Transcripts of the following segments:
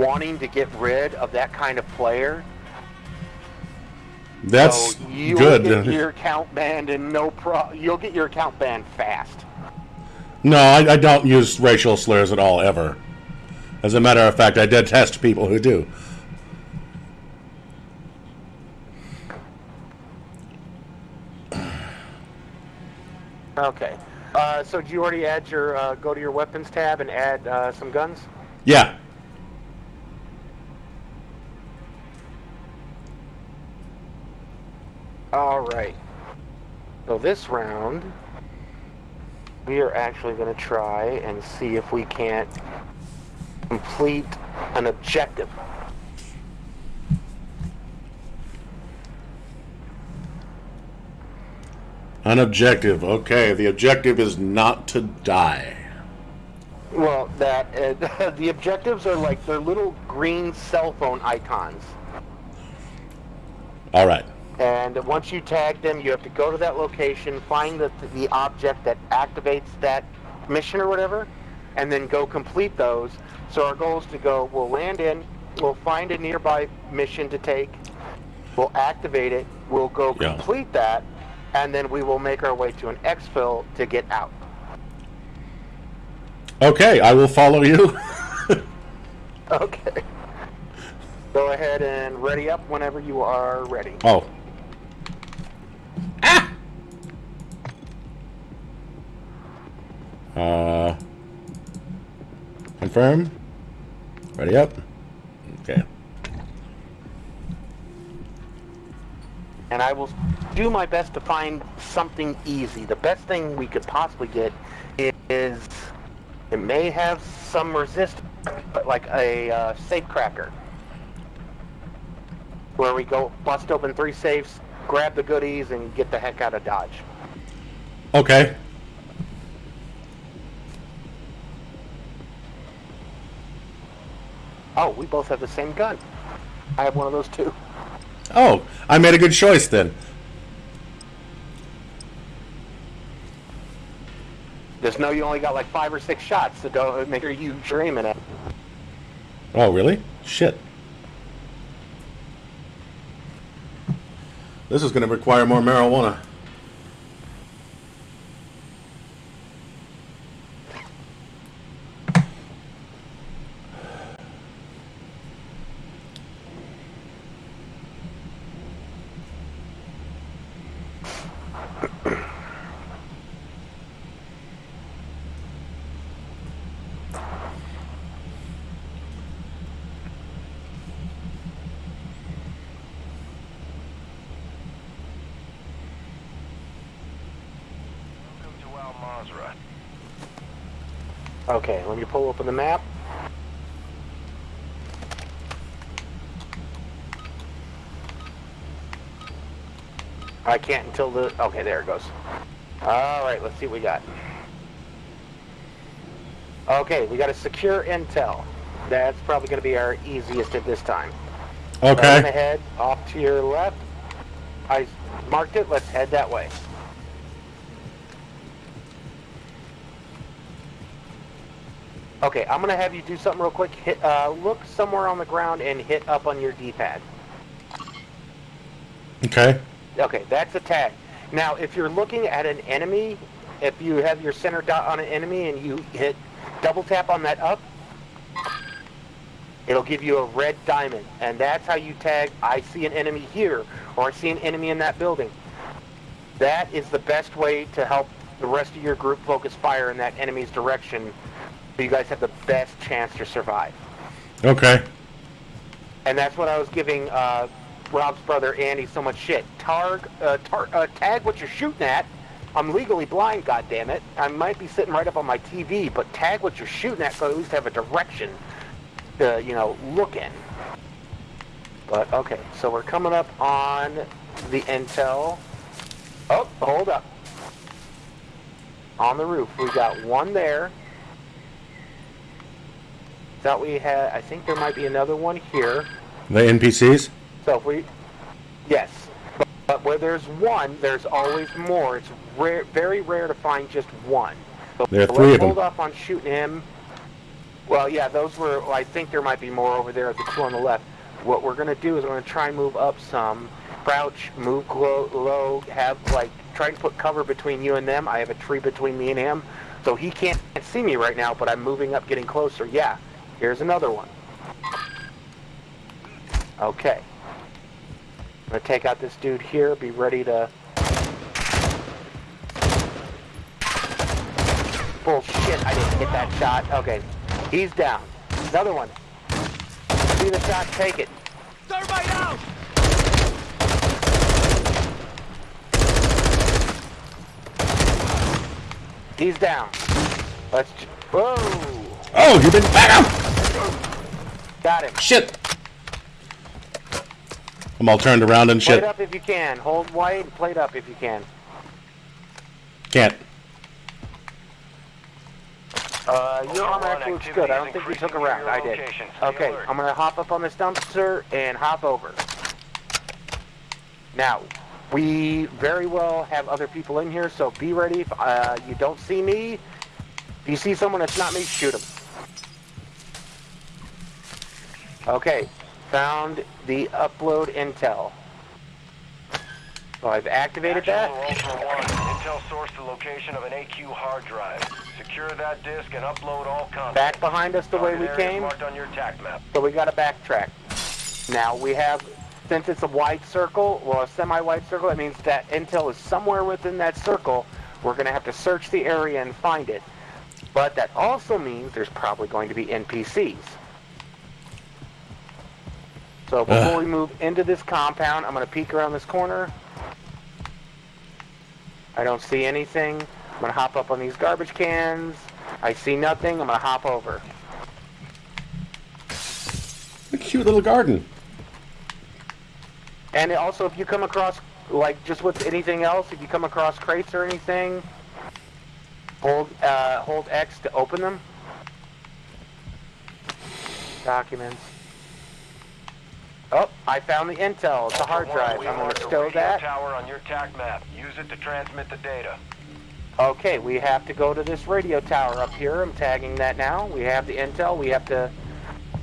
wanting to get rid of that kind of player. That's so you'll good. Get your account banned and no pro. You'll get your account banned fast. No, I, I don't use racial slurs at all, ever. As a matter of fact, I detest people who do. Okay. Uh, so do you already add your uh, go to your weapons tab and add uh, some guns? Yeah. All right. So this round, we are actually going to try and see if we can't complete an objective. An objective. Okay, the objective is not to die. Well, that uh, the objectives are like they're little green cell phone icons. All right. And once you tag them, you have to go to that location, find the, the object that activates that mission or whatever, and then go complete those. So our goal is to go, we'll land in, we'll find a nearby mission to take, we'll activate it, we'll go Yeah. complete that, and then we will make our way to an exfil to get out. Okay, I will follow you. Okay. Go ahead and ready up whenever you are ready. oh. Ah! Uh. Confirm. Ready up. Okay. and I will do my best to find something easy. The best thing we could possibly get is it may have some resistance, but like a uh, safe cracker, where we go bust open three safes, grab the goodies, and get the heck out of Dodge. Okay. Oh, we both have the same gun. I have one of those too. Oh, I made a good choice then. Just know you only got like five or six shots, so don't make sure you dreaming it. Oh, really? Shit. This is going to require more marijuana. Okay, let me pull open the map. I can't until the... Okay, there it goes. Alright, let's see what we got. Okay, we got a secure intel. That's probably going to be our easiest at this time. So I'm going to Okay. head off to your left. I marked it. Let's head that way. Okay, I'm gonna have you do something real quick. Hit, uh, look somewhere on the ground and hit up on your D-pad. Okay. Okay, that's a tag. Now, if you're looking at an enemy, if you have your center dot on an enemy and you hit double tap on that up, it'll give you a red diamond, and that's how you tag. I see an enemy here, or I see an enemy in that building. That is the best way to help the rest of your group focus fire in that enemy's direction, so you guys have the best chance to survive. Okay. And that's what I was giving uh, Rob's brother Andy so much shit. Targ, uh, tar, uh, tag what you're shooting at. I'm legally blind, goddammit. I might be sitting right up on my TV, but tag what you're shooting at so I at least have a direction to, you know, look in. But, okay, so we're coming up on the intel. Oh, hold up. On the roof, we got one there. Thought we had, I think there might be another one here. The NPCs? So if we, yes, but, but where there's one, there's always more. It's rare, very rare to find just one. So There are three of them. hold off on shooting him. Well, yeah, those were. Well, I think there might be more over there at the two on the left. What we're gonna do is we're gonna try and move up some, crouch, move low, low, have like try and put cover between you and them. I have a tree between me and him, so he can't see me right now. But I'm moving up, getting closer. Yeah, here's another one. Okay. I'm gonna take out this dude here. Be ready to. Bullshit! I didn't hit that shot. Okay, he's down. Another one. See the shot, take it. Thermite out! He's down. Let's. Whoa! Oh, you've been back up. Got him. Shit. I'm all turned around and shit. Plate up if you can. Hold white and plate up if you can. Can't. Uh, your armor actually looks good. I don't think you took a round. I did. Okay. I'm gonna hop up on this dumpster and hop over. Now, we very well have other people in here, so be ready. If uh, you don't see me, if you see someone that's not me, shoot them. Okay, found the upload intel. So I've activated that. Actual Ultra One, Intel source the location of an AQ hard drive. Secure that disk and upload all content. Back behind us the way we came. Marked on your map. So we got to backtrack. Now we have, since it's a wide circle, well, a semi-wide circle, that means that intel is somewhere within that circle. We're going to have to search the area and find it. But that also means there's probably going to be NPCs. So before we move into this compound, I'm going to peek around this corner. I don't see anything. I'm going to hop up on these garbage cans. I see nothing. I'm going to hop over. A cute little garden. And also, if you come across, like, just with anything else, if you come across crates or anything, hold uh, hold X to open them. Documents. Oh, I found the intel. It's a hard Ultra One, drive. I'm going to stow that. tower on your TAC map. Use it to transmit the data. Okay, we have to go to this radio tower up here. I'm tagging that now. We have the intel. We have to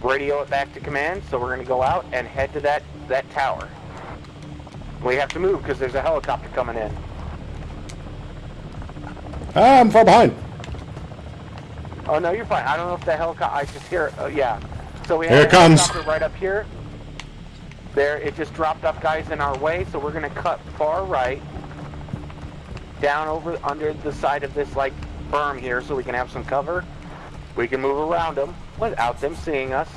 radio it back to command. So we're going to go out and head to that, that tower. We have to move because there's a helicopter coming in. Ah, I'm far behind. Oh no, you're fine. I don't know if the helicopter. I just hear. Oh yeah. So we have Here a it comes. right up here. There, it just dropped off guys in our way. So we're gonna cut far right, down over under the side of this like berm here, so we can have some cover. We can move around them without them seeing us.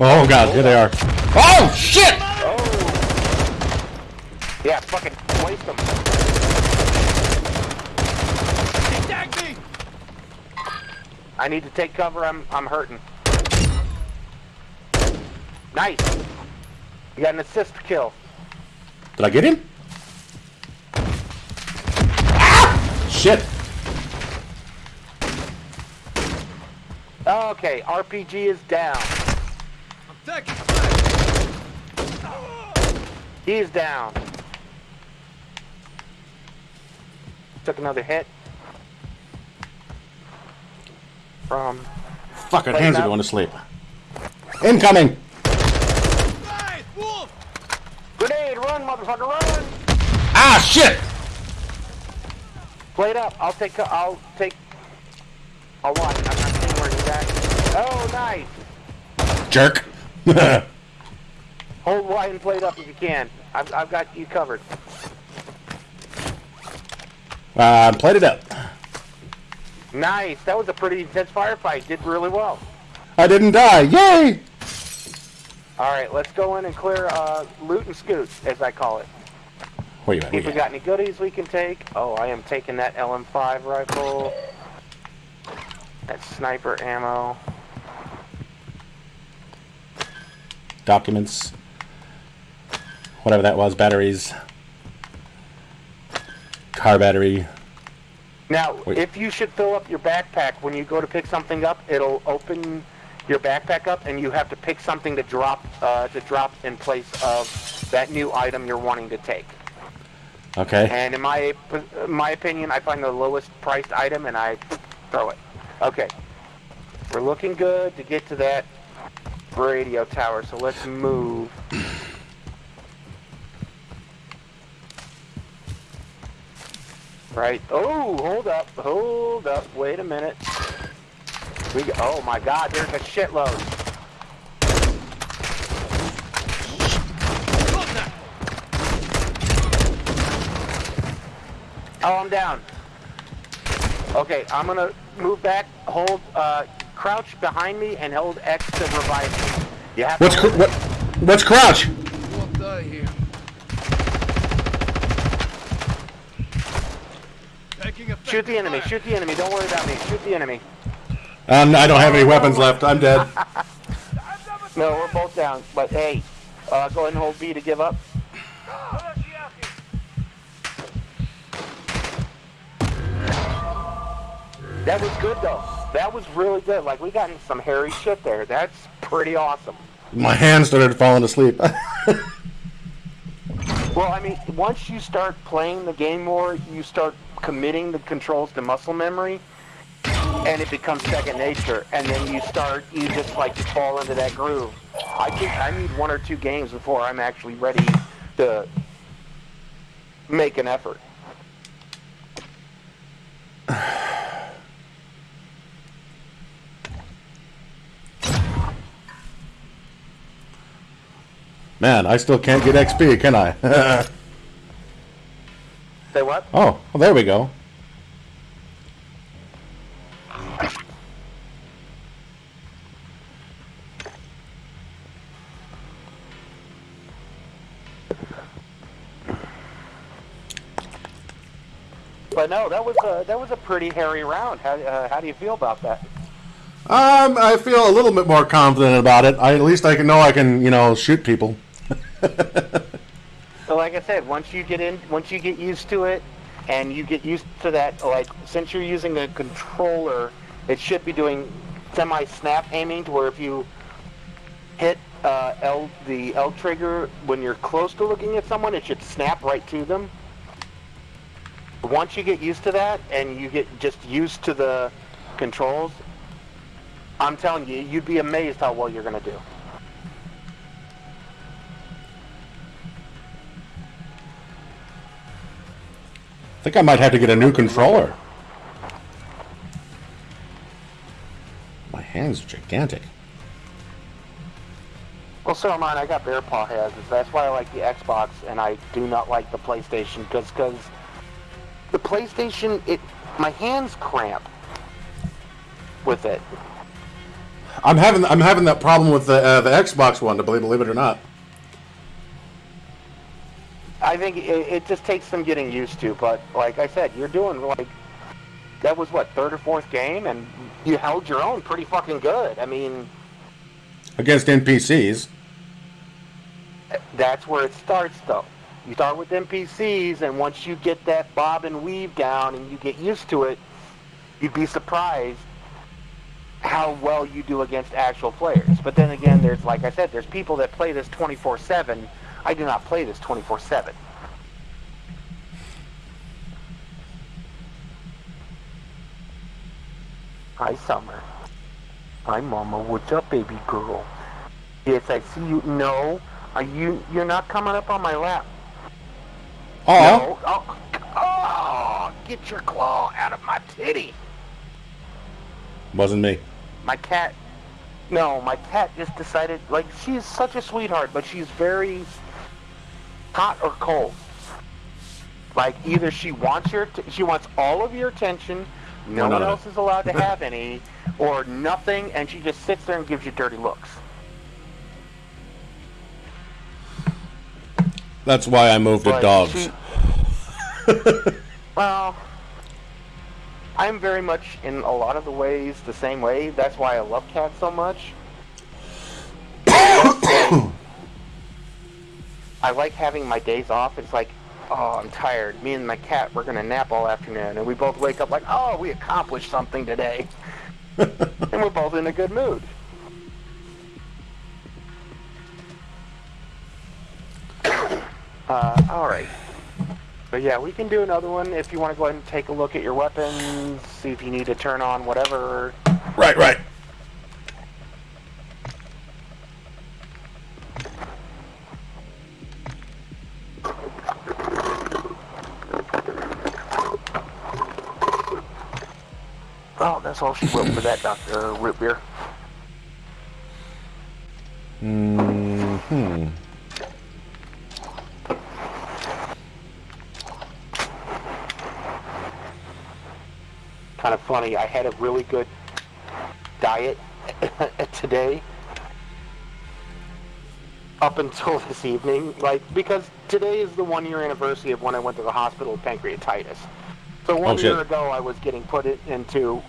Oh god, here they are. Oh shit! Oh. Yeah, fucking waste them. He tagged me! I need to take cover. I'm I'm hurting. Nice. You got an assist kill. Did I get him? Ah! Shit. Okay, RPG is down. I'm taking! He's down. Took another hit. From Fucking Wait, hands are going to sleep. Incoming! Wolf! grenade, run, motherfucker, run! Ah shit! Plate up. I'll take. I'll take. I'll watch. I'm not seeing where he's at. Oh, nice. Jerk. Hold wide and plate up if you can. I've, I've got you covered. uh, played it up. Nice. That was a pretty intense firefight. Did really well. I didn't die. Yay! All right, let's go in and clear uh, loot and scoot, as I call it. Where you at? See if we Where you at? got any goodies we can take. Oh, I am taking that LM5 rifle. That sniper ammo. Documents. Whatever that was. Batteries. Car battery. Now, Wait. if you should fill up your backpack when you go to pick something up, it'll open your backpack up, and you have to pick something to drop uh, to drop in place of that new item you're wanting to take. Okay. And in my my opinion, I find the lowest priced item, and I throw it. Okay. We're looking good to get to that radio tower, so let's move. Right. Oh, hold up, hold up. Wait a minute. We. Go, oh my God, there's a shitload. Oh, I'm down. Okay, I'm gonna move back. Hold, uh, crouch behind me and hold X to revive me. You have What's to. cr- what? What's crouch? Won't here. Shoot the enemy. fire. Shoot the enemy. Don't worry about me. Shoot the enemy. Um, I don't have any weapons left. I'm dead. No, we're both down. But hey, uh, go ahead and hold B to give up. That was good though. That was really good. Like we got in some hairy shit there. That's pretty awesome. My hand started falling asleep. Well, I mean, once you start playing the game more, you start committing the controls to muscle memory, and it becomes second nature. And then you start, you just like fall into that groove. I think I need one or two games before I'm actually ready to make an effort. Man, I still can't get XP, can I? Say what? oh, well, there we go. But no, that was a that was a pretty hairy round. How uh, how do you feel about that? Um, I feel a little bit more confident about it. I, at least I can know I can, you know, shoot people. So like I said, once you get in, once you get used to it, and you get used to that, like since you're using a controller, it should be doing semi-snap aiming to where if you hit uh, L the L trigger when you're close to looking at someone, it should snap right to them. Once you get used to that and you get just used to the controls, I'm telling you, you'd be amazed how well you're gonna do. I think I might have to get a new controller. Hands are gigantic. Well, so am I. I got bear paw hands. That's why I like the Xbox, and I do not like the PlayStation because because the PlayStation it my hands cramp with it. I'm having I'm having that problem with the uh, the Xbox one, to believe believe it or not. I think it, it just takes some getting used to. But like I said, you're doing like that was what third or fourth game, and you held your own pretty fucking good. I mean, Against NPCs. that's where it starts though. You start with NPCs, and once you get that bob and weave down and you get used to it, you'd be surprised how well you do against actual players. But then again, there's, like I said, there's people that play this 24-7. I do not play this 24-7. Hi, Summer. Hi, Mama. What's up, baby girl? Yes, I see you. No, are you? You're not coming up on my lap. Oh, No. Oh, oh, get your claw out of my titty. wasn't me. My cat. No, my cat just decided. Like she's such a sweetheart, but she's very hot or cold. Like either she wants your, t- she wants all of your attention. No one else is allowed to have any, or nothing, and she just sits there and gives you dirty looks. That's why I moved to dogs. she- well, I'm very much in a lot of the ways the same way. That's why I love cats so much. I like having my days off. It's like, oh, I'm tired. Me and my cat, we're gonna nap all afternoon, and we both wake up like, oh, we accomplished something today, and we're both in a good mood. Uh, all right. But yeah, we can do another one if you want to go ahead and take a look at your weapons, see if you need to turn on whatever. Right, right. That's all she wrote for that Dr. Root Beer. Hmm. Kind of funny. I had a really good diet today up until this evening. Like, because today is the one year anniversary of when I went to the hospital with pancreatitis. So one Oh, year ago, I was getting put into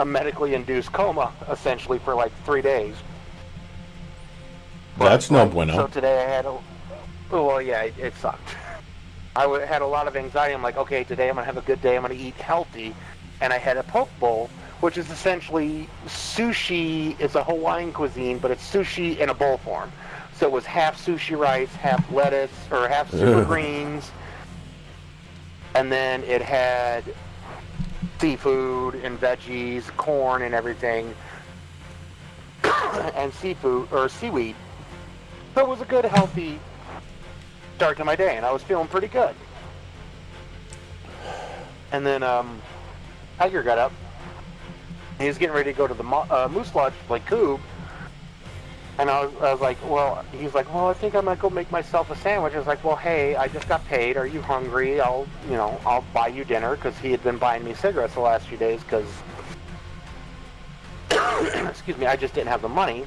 a medically induced coma, essentially, for like three days. That's no Like, So today I had a. oh, Well, yeah, it, it sucked. I w- had a lot of anxiety. I'm like, okay, today I'm gonna have a good day. I'm gonna eat healthy, and I had a poke bowl, which is essentially sushi. It's a Hawaiian cuisine, but it's sushi in a bowl form. So it was half sushi rice, half lettuce, or half super Ugh. greens, and then it had seafood and veggies, corn and everything, and seafood or seaweed. So it was a good, healthy start to my day, and I was feeling pretty good. And then um, Tiger got up. He was getting ready to go to the uh, Moose Lodge, like Coob. And I was, I was like, well, he's like, well, I think I might go make myself a sandwich. I was like, well, hey, I just got paid. Are you hungry? I'll, you know, I'll buy you dinner because he had been buying me cigarettes the last few days because, excuse me, I just didn't have the money.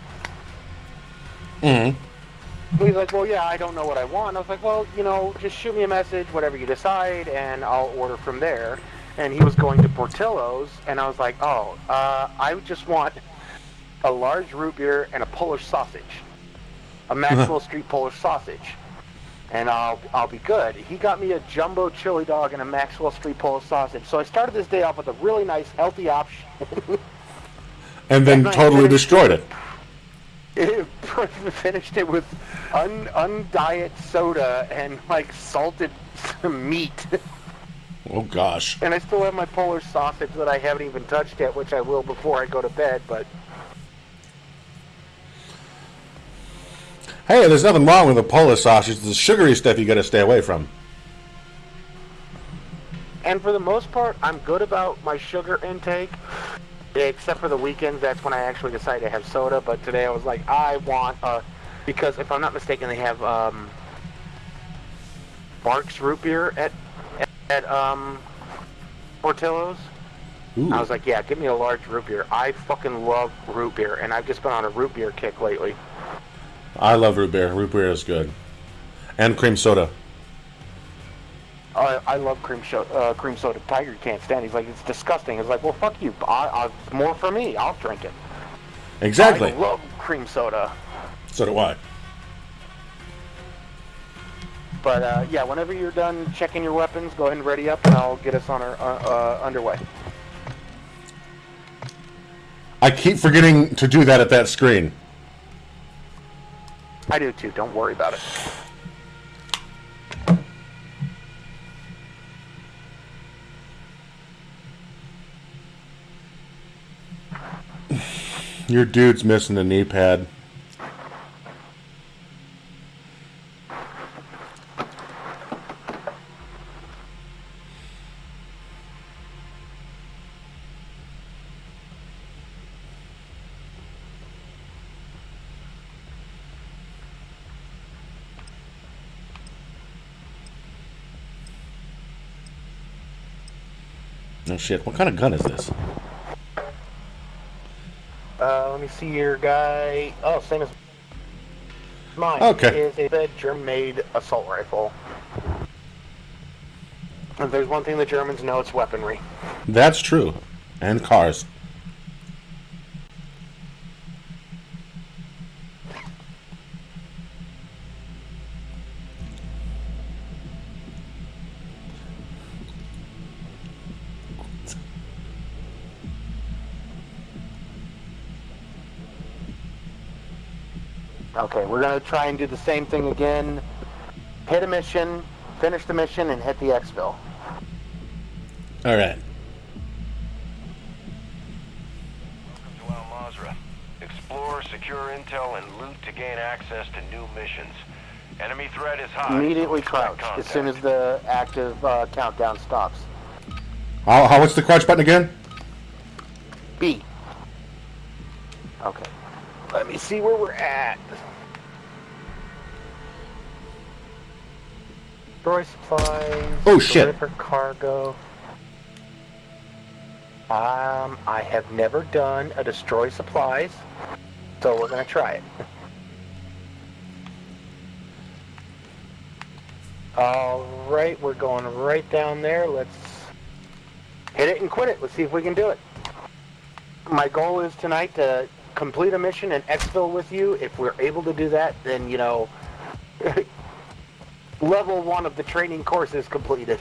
hmm He's like, well, yeah, I don't know what I want. I was like, well, you know, just shoot me a message, whatever you decide, and I'll order from there. And he was going to Portillo's, and I was like, oh, uh, I just want a large root beer and a Polish sausage, a Maxwell Street Polish sausage, and I'll I'll be good. He got me a jumbo chili dog and a Maxwell Street Polish sausage. So I started this day off with a really nice, healthy option. And then And totally finished- destroyed it. It finished it with un undiet soda and like salted meat. Oh gosh. And I still have my Polish sausage that I haven't even touched yet, which I will before I go to bed. But Hey, there's nothing wrong with the Polish sausage. The sugary stuff you got to stay away from. and for the most part, I'm good about my sugar intake. Except for the weekends, that's when I actually decide to have soda. But today I was like, I want a because if I'm not mistaken, they have um, Barq's root beer at at, at um, Portillo's. Ooh. I was like, yeah, give me a large root beer. I fucking love root beer, and I've just been on a root beer kick lately. I love root beer. Root beer is good. And cream soda. I, I love cream, sho- uh, cream soda. Tiger can't stand. it. He's like, it's disgusting. It's like, well, fuck you. I, I, more for me. I'll drink it. Exactly. I love cream soda. So do I. But uh, yeah, whenever you're done checking your weapons, go ahead and ready up, and I'll get us on our uh, uh, underway. I keep forgetting to do that at that screen. I do too. Don't worry about it. Your dude's missing a knee pad. Shit, what kind of gun is this? Uh, let me see your guy. Oh, same as mine. Okay. Is a German-made assault rifle. If there's one thing the Germans know, it's weaponry. That's true. And cars. Okay, we're gonna try and do the same thing again. Hit a mission, finish the mission, and hit the exfil. All right. To Al Mazrah. Explorers secure intel and loot to gain access to new missions. Enemy threat is high. Immediately so crouch as soon as the active uh, countdown stops. How, how what's the crouch button again? B. Let me see where we're at. Destroy supplies. Oh, shit. Deliver cargo. Um, I have never done a destroy supplies, so we're gonna try it. All right, we're going right down there. Let's hit it and quit it. Let's see if we can do it. My goal is tonight to complete a mission and exfil with you. If we're able to do that, then, you know, level one of the training course is completed.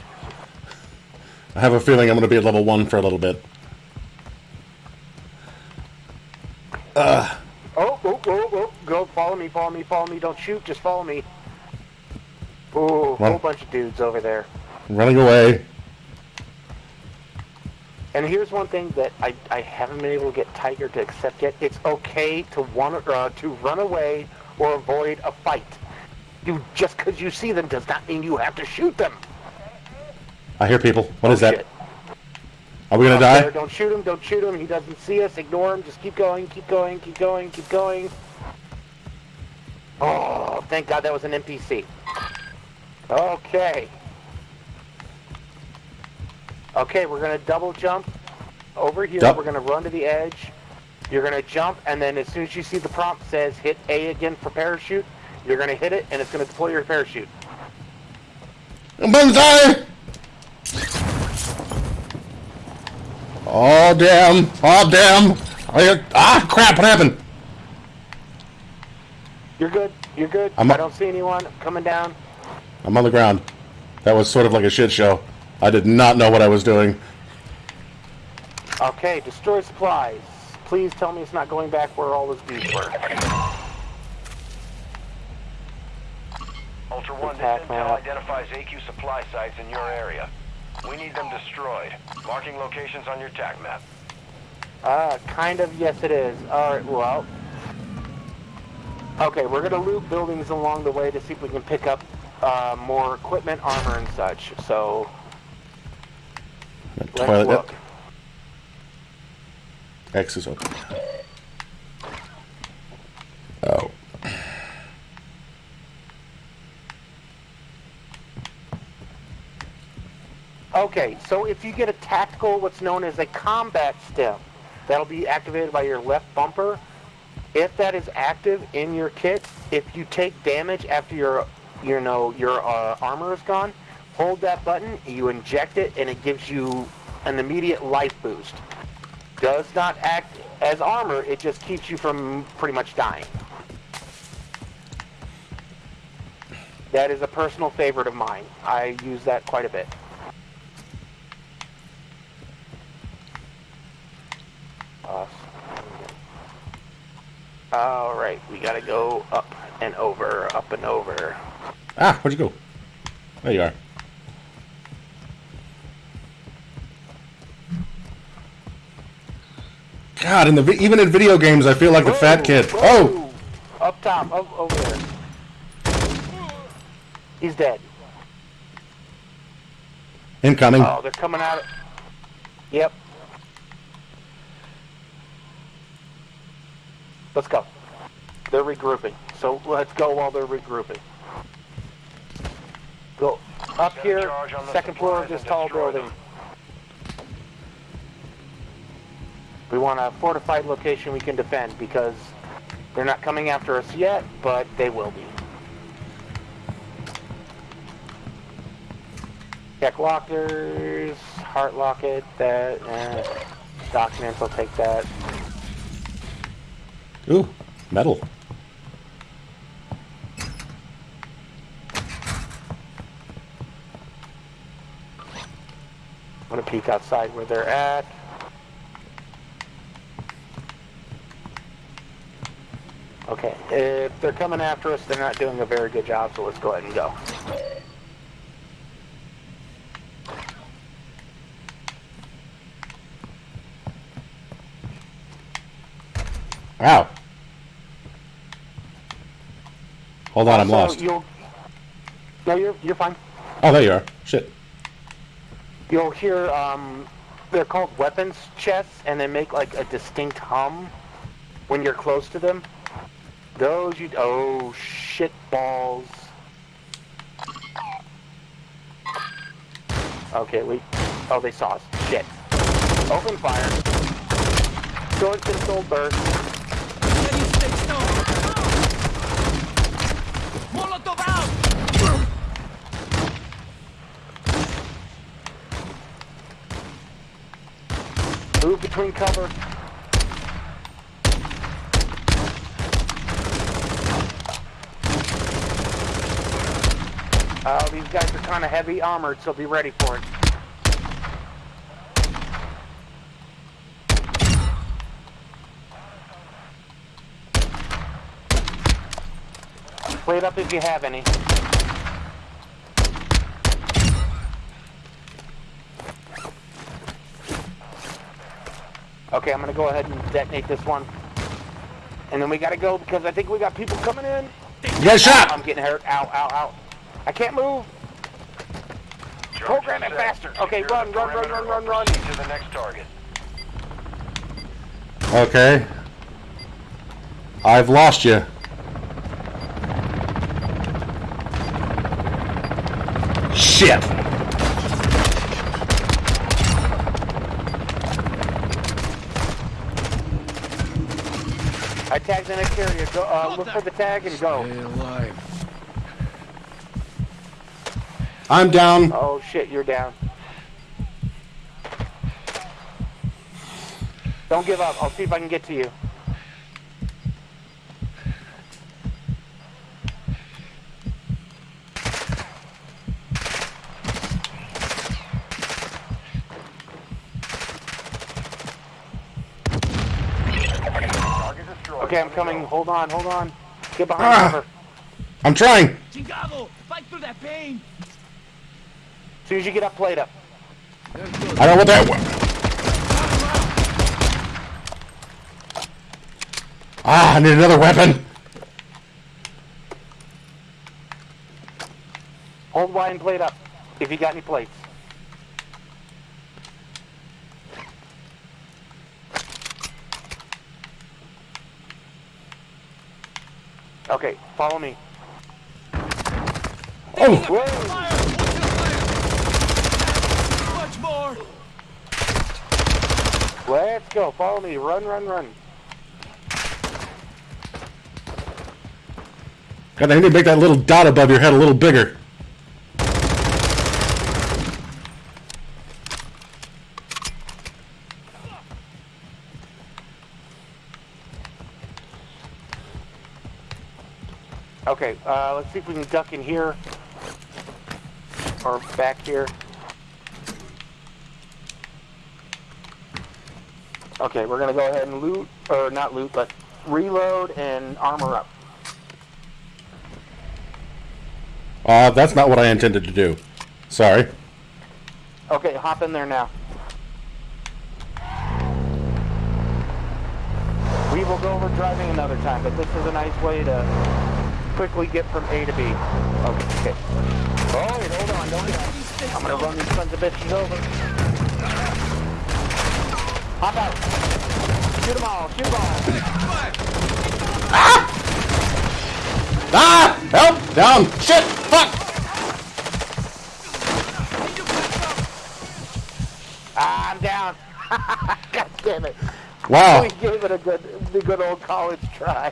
I have a feeling I'm going to be at level one for a little bit. Uh. Oh, oh, oh, oh, go, follow me, follow me, follow me. Don't shoot, just follow me. Ooh, Well- whole bunch of dudes over there. Running away. And here's one thing that I, I haven't been able to get Tiger to accept yet. It's okay to want uh, to run away or avoid a fight. You just because you see them does not mean you have to shoot them. I hear people. What is Oh, that? shit. Are we going to Up there, die? Don't shoot him. Don't shoot him. He doesn't see us. Ignore him. Just keep going. Keep going. Keep going. Keep going. Oh, thank God that was an NPC. Okay. Okay, we're gonna double jump over here. Dup. We're gonna run to the edge. You're gonna jump, and then as soon as you see the prompt says hit A again for parachute, you're gonna hit it, and it's gonna deploy your parachute. I'm on Banzai! Oh, damn. Oh, damn. I, ah, crap. What happened? You're good. You're good. I'm I don't see anyone coming down. I'm on the ground. That was sort of like a shit show. I did not know what I was doing. Okay, destroy supplies. Please tell me it's not going back where all those dudes were. Ultra One, this intel map. identifies AQ supply sites in your area. We need them destroyed. Marking locations on your TAC map. Uh, kind of, yes it is. Alright, well. Okay, we're gonna loot buildings along the way to see if we can pick up, uh, more equipment, armor, and such. So, let's Toilet. look. X is open. Oh. Okay, so if you get a tactical, what's known as a combat stim, that'll be activated by your left bumper. If that is active in your kit, if you take damage after your, you know, your uh, armor is gone, hold that button, you inject it, and it gives you an immediate life boost. Does not act as armor, it just keeps you from pretty much dying. That is a personal favorite of mine. I use that quite a bit. Awesome. All right, we gotta go up and over, up and over. Ah, where'd you go? There you are. God, in the vi- even in video games, I feel like a fat kid. whoa. Oh, Up top, up, over there. He's dead. incoming. Oh, they're coming out. Of... Yep. Let's go. They're regrouping. So let's go while they're regrouping. Go up here, the second floor of this tall building. them. We want a fortified location we can defend because they're not coming after us yet, but they will be. Check lockers, heart locket, that, eh, documents, I'll take that. Ooh, metal. I'm gonna peek outside where they're at. Okay, if they're coming after us, they're not doing a very good job, so let's go ahead and go. Ow. Hold on, I'm So lost. You'll, no, you're you're fine. Oh, there you are. Shit. You'll hear um, they're called weapons chests, and they make like a distinct hum when you're close to them. Those you oh shit balls. Okay, we oh they saw us. Shit. Open fire. Sword pistol burst. Can you? Molotov out! Move between cover. Oh, these guys are kind of heavy armored, so be ready for it. Play it up if you have any. Okay, I'm gonna go ahead and detonate this one. And then we gotta go because I think we got people coming in. You got shot! I'm getting hurt. Ow, ow, ow. I can't move. Program it faster. Okay, run, run, run, run, run, run. to the next target. Okay. I've lost you. Shit! I tagged the next area. Go, uh, look for the tag and go. Stay alive. I'm down. Oh shit, you're down. Don't give up. I'll see if I can get to you. Okay, I'm coming. Hold on, hold on. Get behind Ah. cover. I'm trying. Chingado! Fight through that pain! As soon as you get up, plate up. I don't want that. one. Ah, I need another weapon. Hold Y and plate up. If you got any plates. Okay, follow me. Oh, Whoa! Fire! Watch your fire! Much more! Let's go. Follow me. Run, run, run. God, I need to make that little dot above your head a little bigger. Okay, uh, let's see if we can duck in here. Or back here. Okay, we're gonna go ahead and loot, or not loot, but reload and armor up. Uh, that's not what I intended to do. Sorry. Okay, hop in there now. We will go over driving another time, but this is a nice way to quickly get from A to B. Okay. Oh, wait, hold on, don't I'm gonna run these sons of bitches over. Hop out. Shoot them all, shoot them all. Ah! Help! Down! Shit! Fuck! Ah, I'm down. God damn it. Wow. We gave it a good, the good old college try.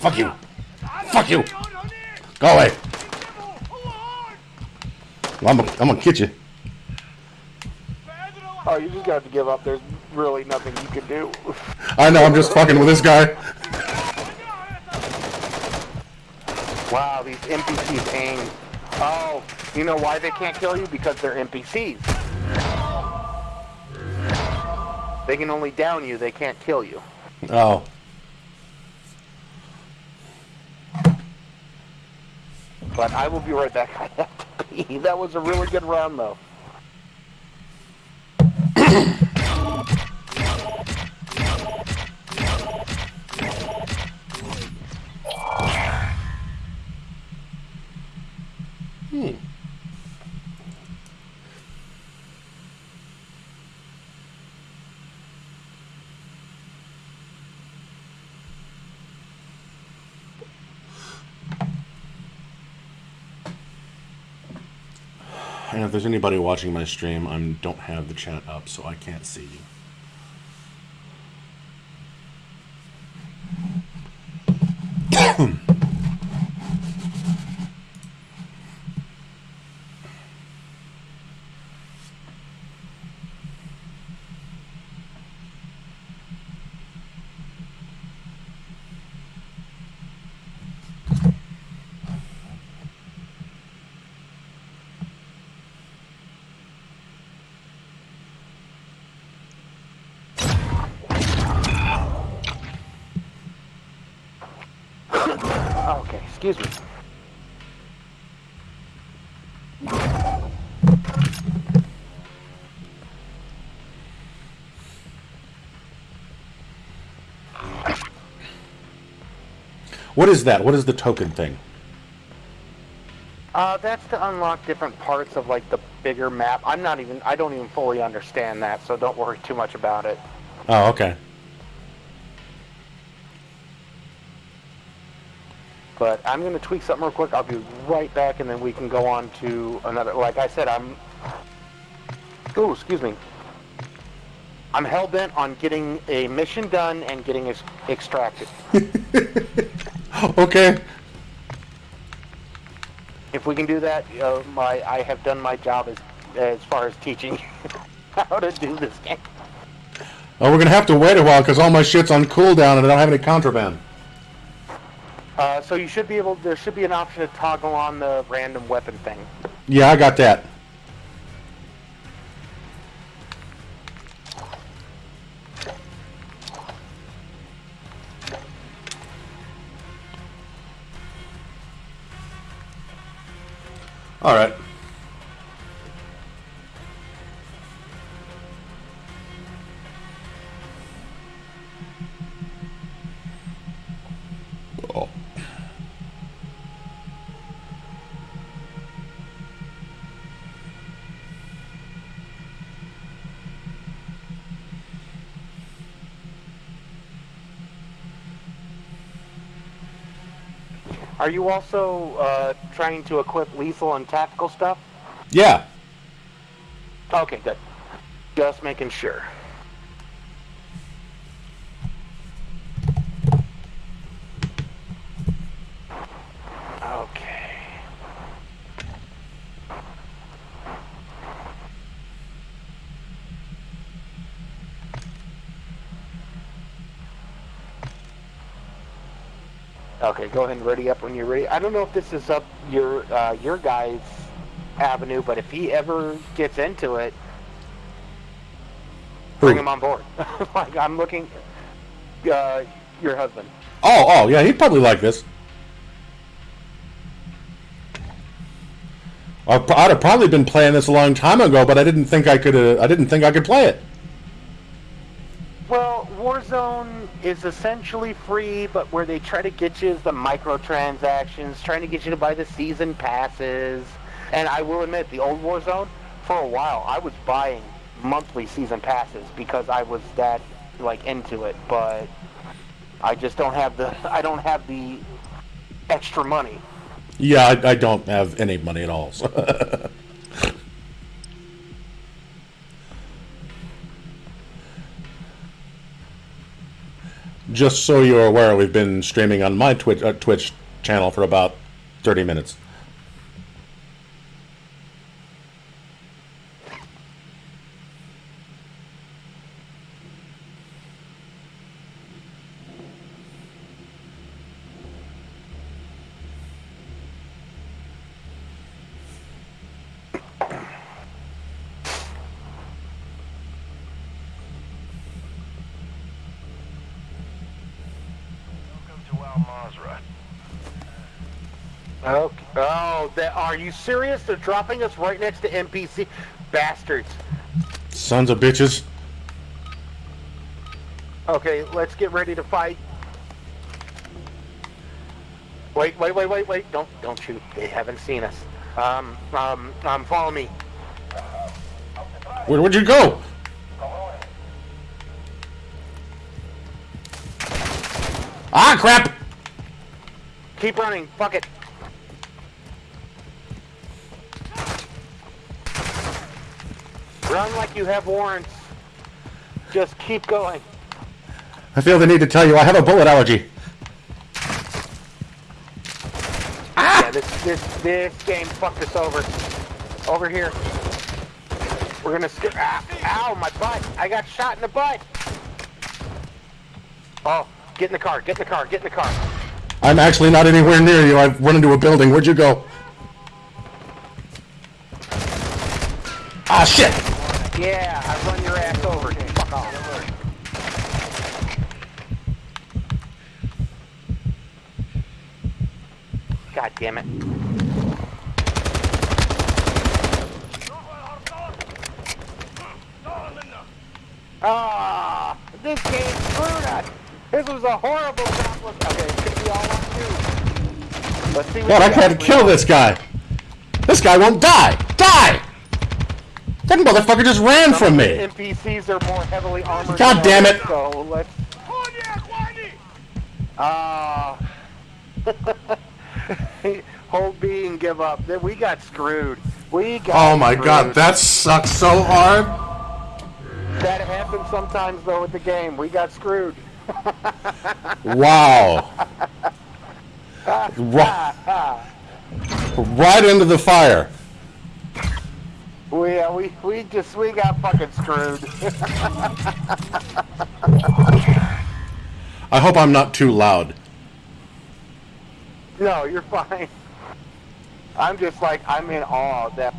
Fuck you. Fuck you. Go away. I'm gonna, I'm gonna get you. Oh, you just got to give up. There's really nothing you can do. I know, I'm just fucking with this guy. Wow, these NPCs aim. Oh, you know why they can't kill you? Because they're NPCs. They can only down you, they can't kill you. Oh. But I will be right back. That was a really good round, though. If there's anybody watching my stream, I don't have the chat up, so I can't see you. Okay, excuse me. What is that? What is the token thing? Uh, that's to unlock different parts of like the bigger map. I'm not even. I don't even fully understand that, so don't worry too much about it. Oh, okay. But I'm going to tweak something real quick. I'll be right back, and then we can go on to another. Like I said, I'm. Ooh, excuse me. I'm hell bent on getting a mission done and getting ex- extracted. Okay. If we can do that, uh, my I have done my job as as far as teaching how to do this game. Oh, we're gonna have to wait a while because all my shit's on cooldown and I don't have any contraband. Uh, so you should be able. There should be an option to toggle on the random weapon thing. Yeah, I got that. All right. Are you also uh, trying to equip lethal and tactical stuff? Yeah. Okay, good. Just making sure. Okay. Okay, go ahead and ready up when you're ready. I don't know if this is up your uh, your guy's avenue, but if he ever gets into it, bring him on board. like I'm looking, uh, your husband. Oh, oh, yeah, he'd probably like this. I'd have probably been playing this a long time ago, but I didn't think I could. Uh, I didn't think I could play it. Warzone is essentially free, but where they try to get you is the microtransactions, trying to get you to buy the season passes. And I will admit, the old Warzone, for a while, I was buying monthly season passes because I was that like into it. But I just don't have the I don't have the extra money. Yeah, I, I don't have any money at all. so- Just so you're aware, we've been streaming on my Twitch uh, Twitch channel for about thirty minutes. Are you serious? They're dropping us right next to NPC. Bastards. Sons of bitches. Okay, let's get ready to fight. Wait, wait, wait, wait, wait. Don't, don't shoot. They haven't seen us. Um, um, um, follow me. Where, where'd you go? Ah, crap! Keep running. Fuck it. Run like you have warrants. Just keep going. I feel the need to tell you I have a bullet allergy. Yeah, this this this game fucked us over. Over here. We're gonna skip. Ah, ow, my butt! I got shot in the butt. Oh, get in the car! Get in the car! Get in the car! I'm actually not anywhere near you. I've run into a building. Where'd you go? Ah, shit! Yeah, I run your ass over. Fuck off. God damn it. Ah, this game screwed us. This was a horrible job. Okay, it could be all on you. Let's see what God, I we can't kill this guy. This guy won't die. Die! That motherfucker just ran from me. NPCs are more heavily armored. God damn it. So let's. Ah. Hold B and give up. Then We got screwed. We got. Oh my screwed. god, that sucks so hard. That happens sometimes though with the game. We got screwed. Wow. Right, right into the fire. We uh, we we just we got fucking screwed. I hope I'm not too loud. no, you're fine. I'm just like I'm in awe of that.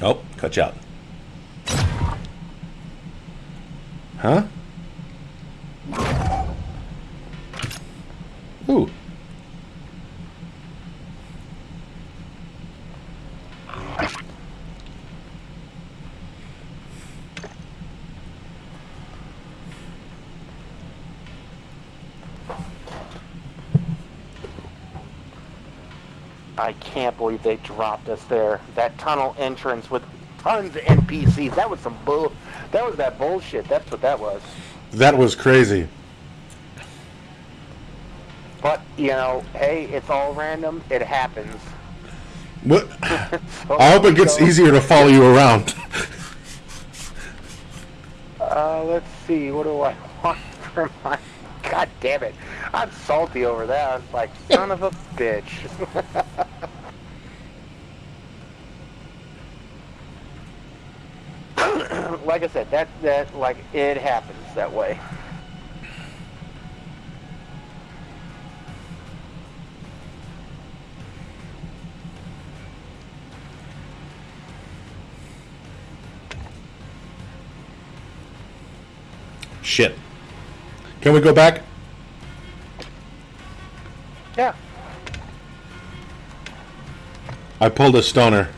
Oh, cut you out. Huh? Ooh. I can't believe they dropped us there. That tunnel entrance with tons of NPCs. That was some bull. That was that bullshit. That's what that was. That was crazy. But you know, hey, it's all random. It happens. What? So I hope it gets easier to follow you around. Uh, let's see. What do I want for my? God damn it! I'm salty over that. I was like, son of a bitch. like I said, that that like it happens that way. Shit. Can we go back? Yeah. I pulled a stoner.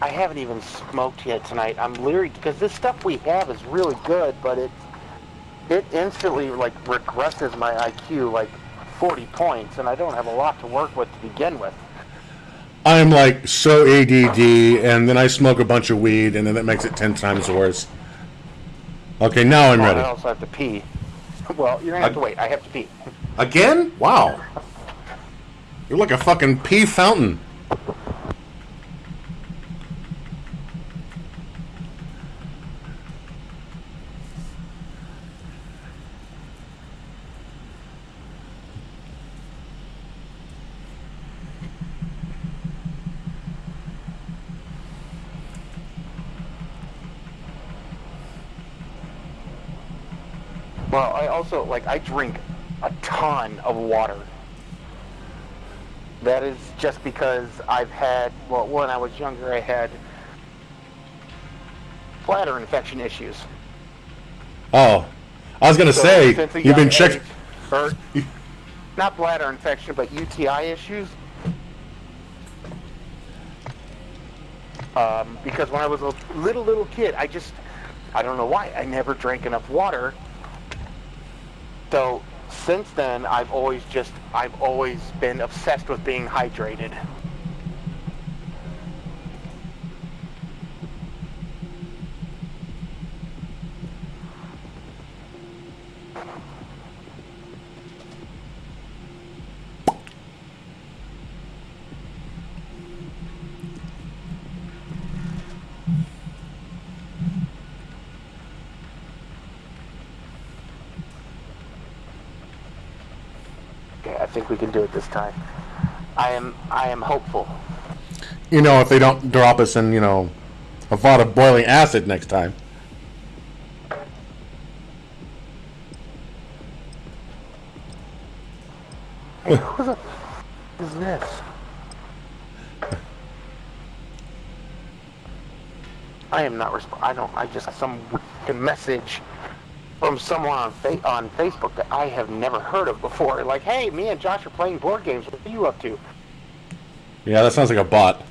I haven't even smoked yet tonight. I'm leery because this stuff we have is really good, but it it instantly like regresses my IQ like 40 points, and I don't have a lot to work with to begin with. I'm like so ADD, and then I smoke a bunch of weed, and then that makes it ten times worse. Okay, now I'm Oh, I also have to pee. Well, you're gonna have to wait. I have to pee. Again? Wow. You're like a fucking pee fountain. Well, I also like I drink a ton of water. That is just because I've had well when I was younger I had bladder infection issues. Oh, I was gonna So say you've been checked. or not bladder infection, but UTI issues. Um, because when I was a little little kid, I just I don't know why I never drank enough water. So since then, I've always just I've always been obsessed with being hydrated. Okay, I think we can do it this time. I am I am hopeful. You know, if they don't drop us in, you know, a vat of boiling acid next time. Hey, who the is this? I am not resp- I don't. I just got some message from someone on fa- on Facebook that I have never heard of before. Like, hey, me and Josh are playing board games. What are you up to? Yeah, that sounds like a bot.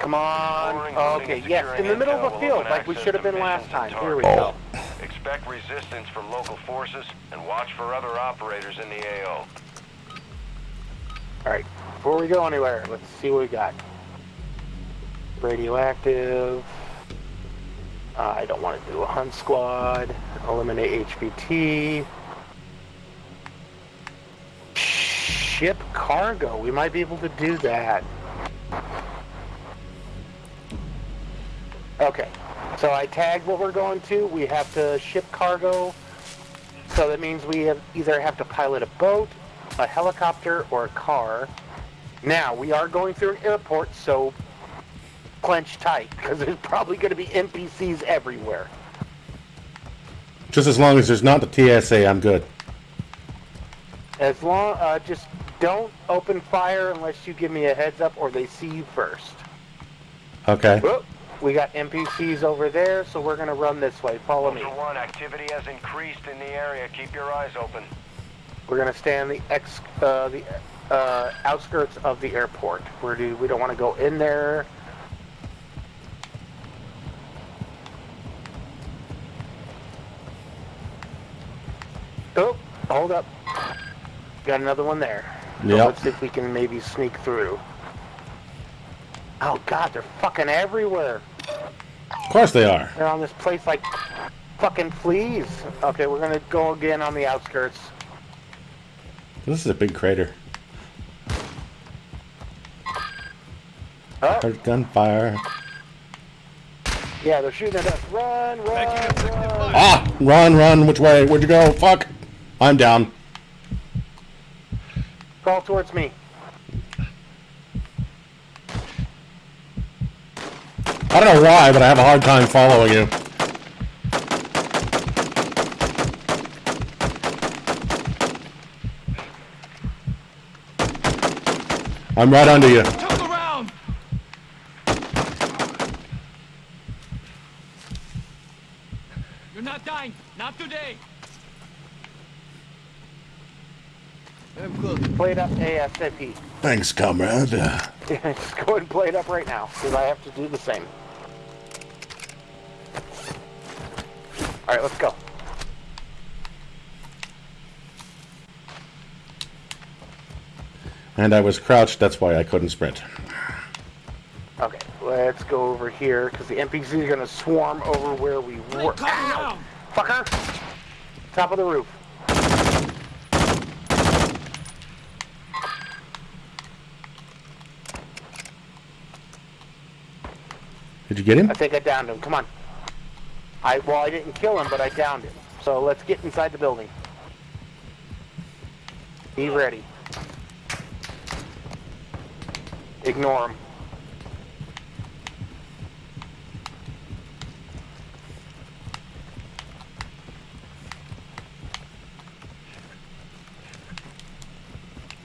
Come on. Exploring, Oh, looting, okay, yes, in the middle of intel a field, like we should have been last time. Here we go. Expect resistance from local forces and watch for other operators in the AO. All right, before we go anywhere, let's see what we got. Radioactive. Uh, I don't want to do a hunt squad. Eliminate HVT. Ship cargo. We might be able to do that. So I tagged what we're going to. We have to ship cargo. So that means we have either have to pilot a boat, a helicopter, or a car. Now, we are going through an airport, so clench tight, because there's probably going to be NPCs everywhere. Just as long as there's not the TSA, I'm good. As long, uh, just don't open fire unless you give me a heads up or they see you first. Okay. Whoop, we got NPCs over there, so we're going to run this way. Follow me. Ultra One, activity has increased in the area. Keep your eyes open. We're going to stay on the ex, uh, the uh, outskirts of the airport. We're do, we don't want to go in there. Oh, hold up. Got another one there. So Yep. Let's see if we can maybe sneak through. Oh god, they're fucking everywhere. Of course they are. They're on this place like fucking fleas. Okay, we're gonna go again on the outskirts. This is a big crater. Oh, Heard gunfire. yeah, they're shooting at us. Run, run, run. Ah! Run, run. Which way? Where'd you go? Fuck. I'm down. Crawl towards me. I don't know why, but I have a hard time following you. I'm right under you. Turn around! You're not dying. Not today. I'm close. Play it up ASAP. Thanks, comrade. Just go and play it up right now, because I have to do the same. Alright, let's go. And I was crouched, that's why I couldn't sprint. Okay, let's go over here, because the NPCs are going to swarm over where we were. Come Ow! Fucker! Top of the roof. Did you get him? I think I downed him. Come on. I well, I didn't kill him, but I downed him. So let's get inside the building. Be ready. Ignore him.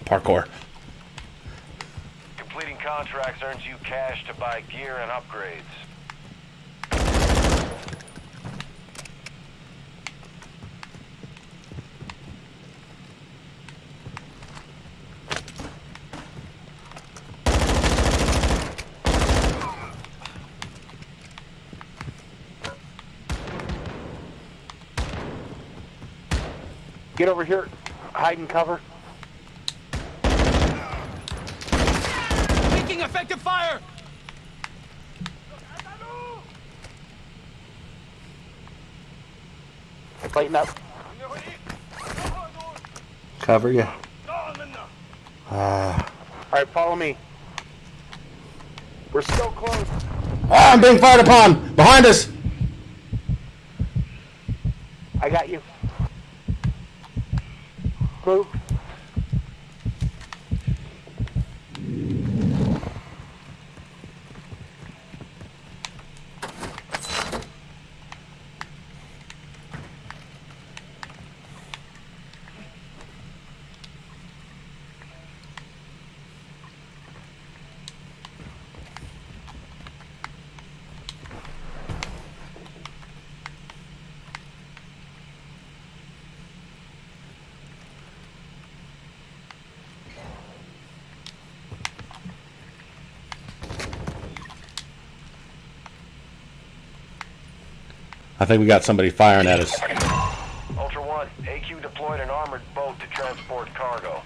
Parkour. Completing contracts earns you cash to buy gear and upgrades. Get over here. Hide and cover. Taking effective fire! Lighten up. Cover you. All right, follow me. We're still close. Ah, I'm being fired upon! Behind us! I got you. Move. I think we got somebody firing at us. Ultra One, AQ deployed an armored boat to transport cargo.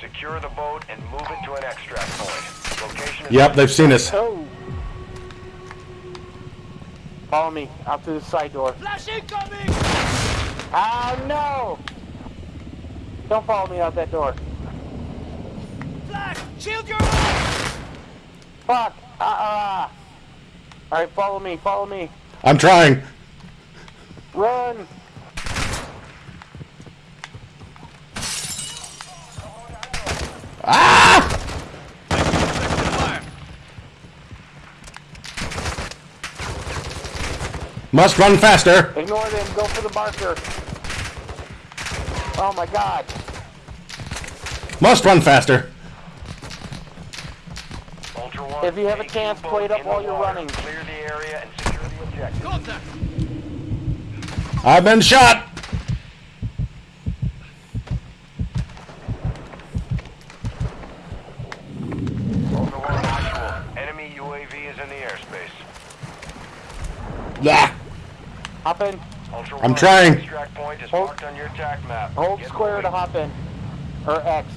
Secure the boat and move it to an extract point. Location Yep, they've seen us. Oh. Follow me out through the side door. Flash incoming! Oh no! Don't follow me out that door. Flash! Shield your eyes! Fuck! Ah! Uh, All right, follow me. Follow me. I'm trying. Run! Effective fire. Must run faster. Ignore them. Go for the marker. Oh my God! Must run faster. Ultra One. If you have a chance, boat play it up while you're water. running. Clear the area and secure the objective. Contact! I've been shot. Ultra Enemy UAV is in the airspace. Ah, Hop in. Ultra I'm trying. Point is Hold- on your TAC map. Hold square to hop in. Or X.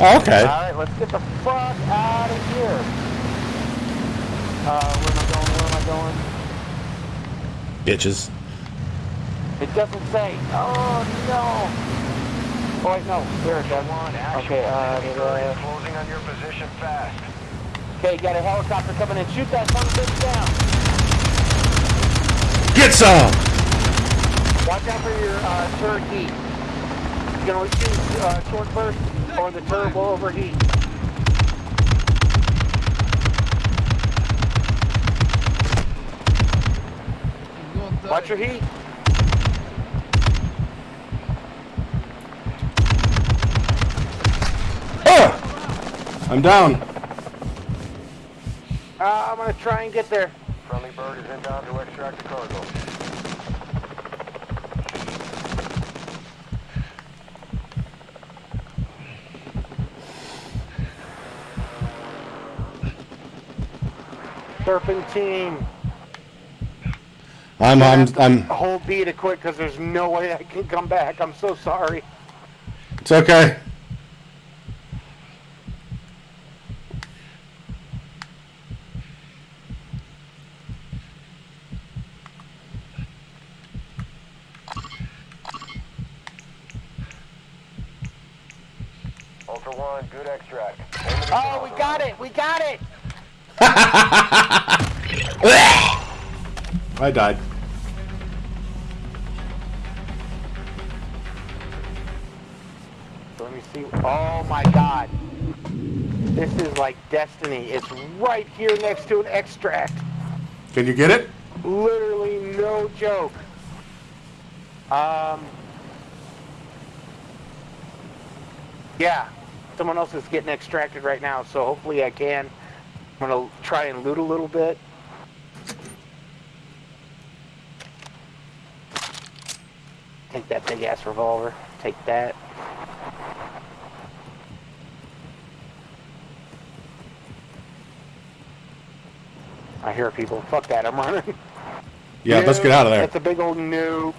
oh, okay. Alright, let's get the fuck out of here. Uh, where am I going? Where am I going? Bitches. It doesn't say. Oh no! Oh wait, no. Here it does. One actual. Okay, uh, Enemy da- da- closing on your position fast. okay, got a helicopter coming in. Shoot that son bitch down. Get some. Watch out for your uh, turret heat. You can only shoot uh, short burst or the turret will overheat. You won't die. Watch your heat. Ah! I'm down. Uh, I'm gonna try and get there. Friendly bird is inbound to extract the cargo. Serpentine. I'm I'm I'm. Hold B to quit because there's no way I can come back. I'm so sorry. It's okay. Ultra One, good extract. Oh, we got it. We got it. I died. Destiny. It's right here next to an extract. Can you get it? Literally no joke. Um. Yeah, someone else is getting extracted right now, so hopefully I can. I'm gonna try and loot a little bit. Take that big ass revolver. Take that. I hear people. Fuck that, I'm running. Yeah, let's get out of there. That's a big old noob.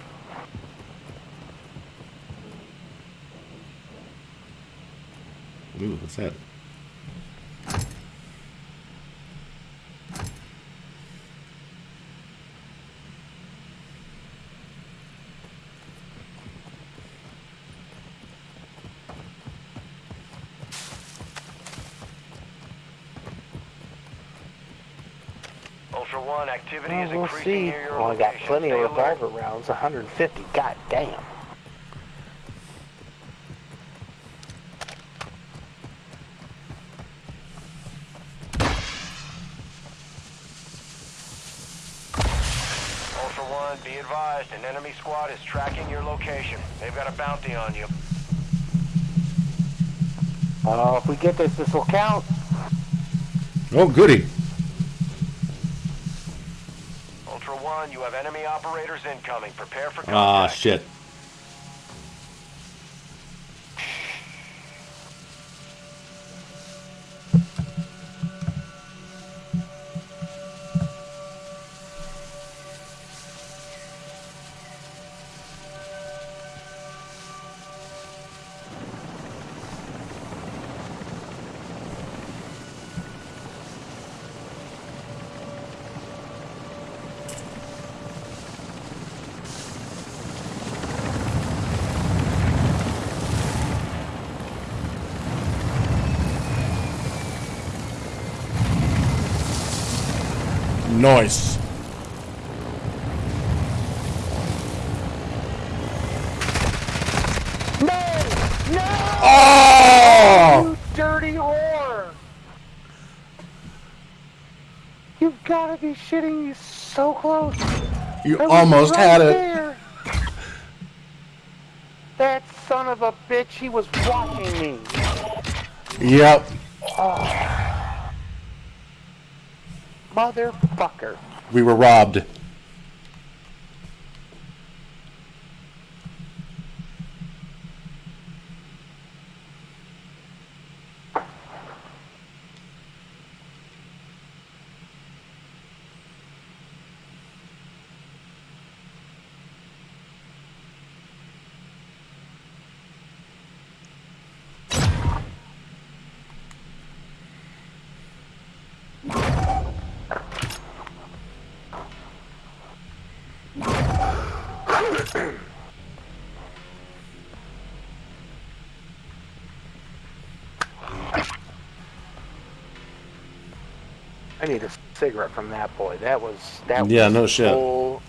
Ooh, what's that? Ultra One, activity is Well, we'll see. Well, I got plenty of revolver rounds. 150. God damn. Ultra One, be advised, an enemy squad is tracking your location. They've got a bounty on you. Uh, if we get this, this will count. Oh, goody. Ultra One, you have enemy operators incoming. Prepare for contact. Ah, shit. Nice. No! No! Oh! You dirty whore! You've got to be shitting me so close. You almost right had it. there. That son of a bitch, he was watching me. Yep. Motherfucker. We were robbed. I need a cigarette from that boy. That was that. Yeah, was no shit. Bull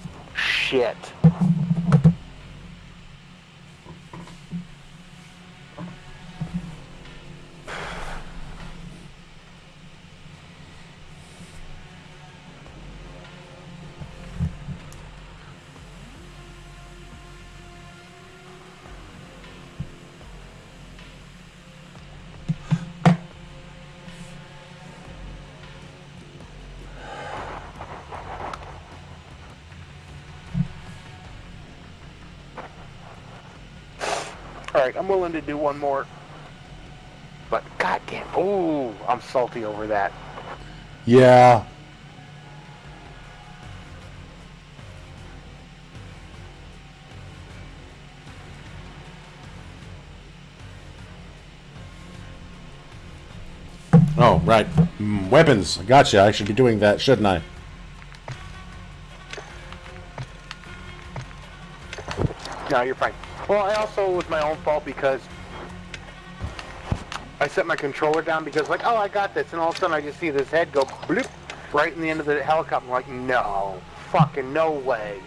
shit. All right, I'm willing to do one more. But goddamn, ooh, I'm salty over that. Yeah. Oh, right. Mm, weapons. Gotcha. I should be doing that, shouldn't I? No, you're fine. Well, I also was my own fault because I set my controller down because like, oh, I got this, and all of a sudden I just see this head go bloop right in the end of the helicopter. I'm like, no, fucking no way.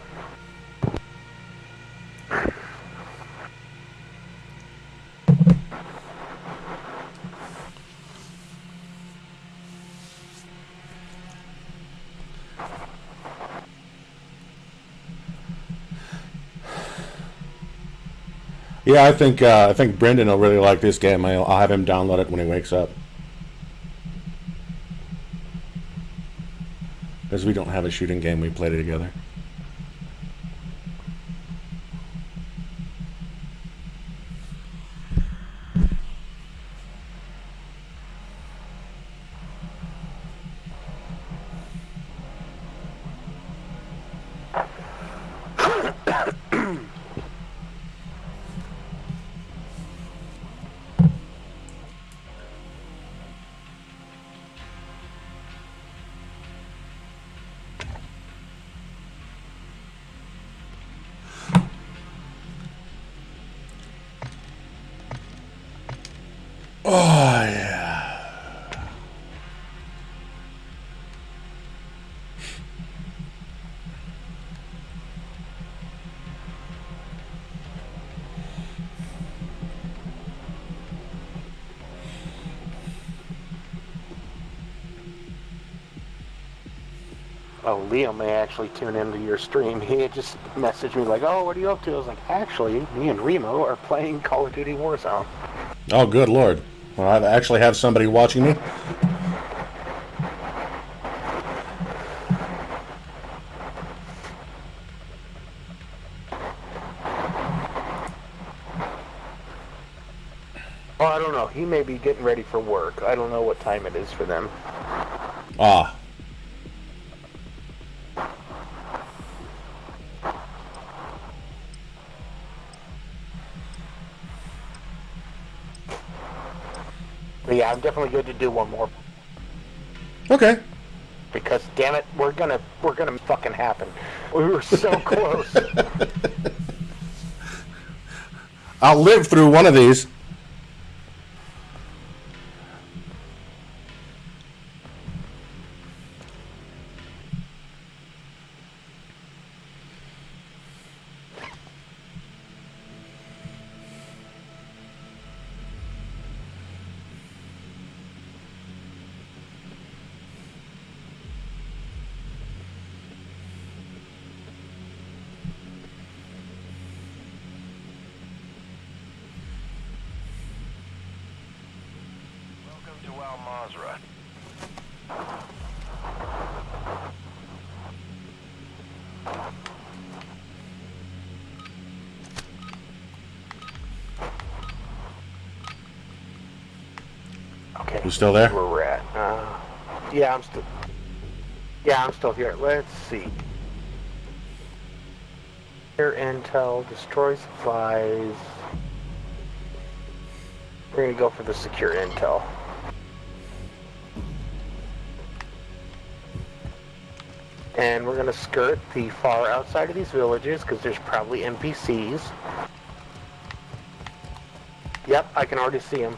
Yeah, I think uh, I think Brendan will really like this game. I'll, I'll have him download it when he wakes up. Because we don't have a shooting game we played it together. Oh, Leo may actually tune into your stream. He had just messaged me like, "Oh, what are you up to?" I was like, "Actually, me and Remo are playing Call of Duty Warzone." Oh, good lord. Well, I actually have somebody watching me. Oh, I don't know. He may be getting ready for work. I don't know what time it is for them. Ah. But yeah, I'm definitely good to do one more Okay. because damn it, we're gonna we're gonna fucking happen. We were so close. I'll live through one of these. Still there? Where we're at? Uh, yeah, I'm still. Yeah, I'm still here. Let's see. Here, intel, destroy supplies. We're gonna go for the secure intel. And we're gonna skirt the far outside of these villages because there's probably NPCs. Yep, I can already see them.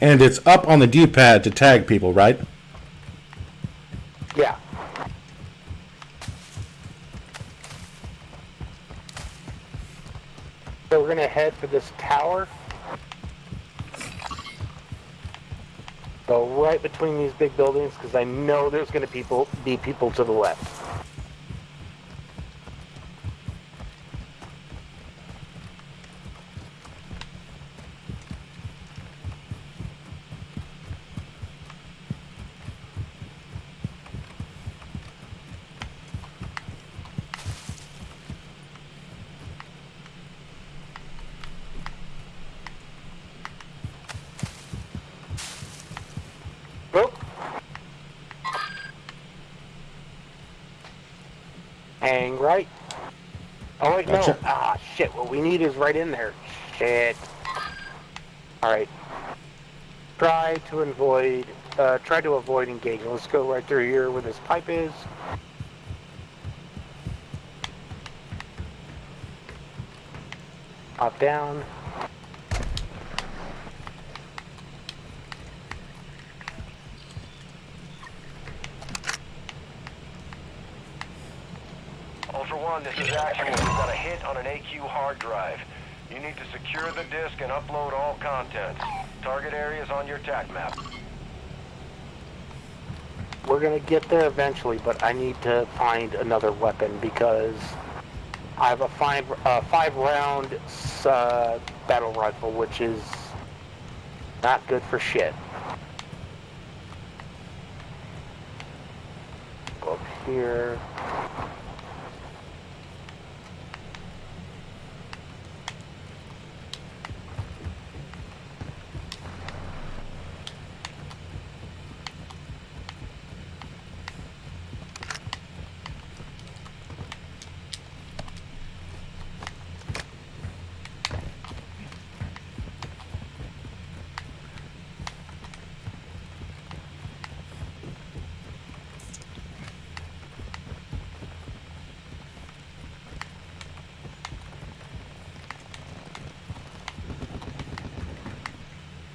And it's up on the D-pad to tag people, right? Yeah. So we're gonna head for this tower. Go right between these big buildings because I know there's gonna people be people to the left. Boop. Hang right. Oh wait, Gotcha. no. Ah, shit. What we need is right in there. Shit. All right. Try to avoid. Uh, try to avoid engaging. Let's go right through here where this pipe is. Up down. Ultra One, this is Actual. We've got a hit on an AQ hard drive. You need to secure the disk and upload all contents. Target areas on your TAC map. We're gonna get there eventually, but I need to find another weapon because I have a five uh, five round uh, battle rifle, which is not good for shit. Go up here.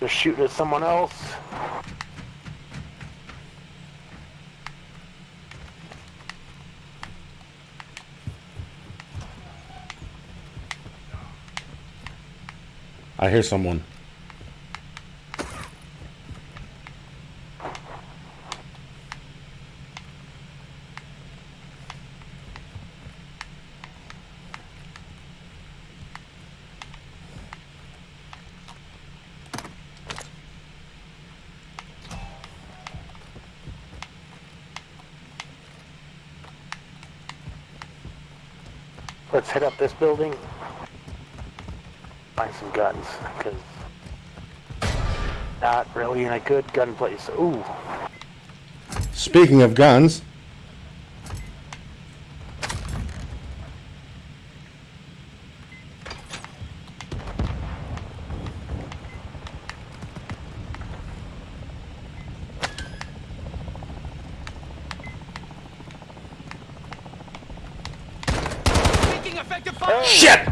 They're shooting at someone else. I hear someone. Let's hit up this building. Find some guns, because not really in a good gun place. Ooh, Speaking of guns, Taking effective fire! shit!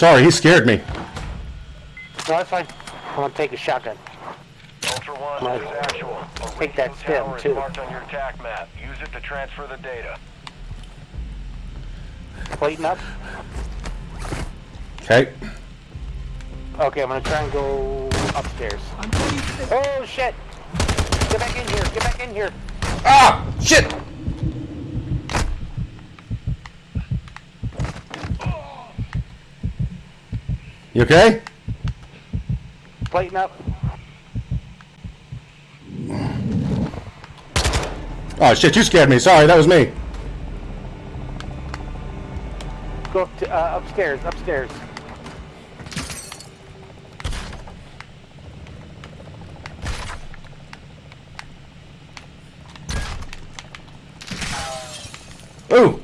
Sorry, he scared me. no, that's fine. I'm gonna take a shotgun. Ultra One, Right. this is actual. A Take that radio stem, tower too. marked on your TAC map. Use it to transfer the data. Plating up. Okay. Okay, I'm gonna try and go upstairs. I'm going to the... Oh shit! Get back in here! Get back in here! Ah! Shit! You okay? Plating up. Oh shit, you scared me. Sorry, that was me. Go up to, uh, upstairs. Upstairs. Ooh!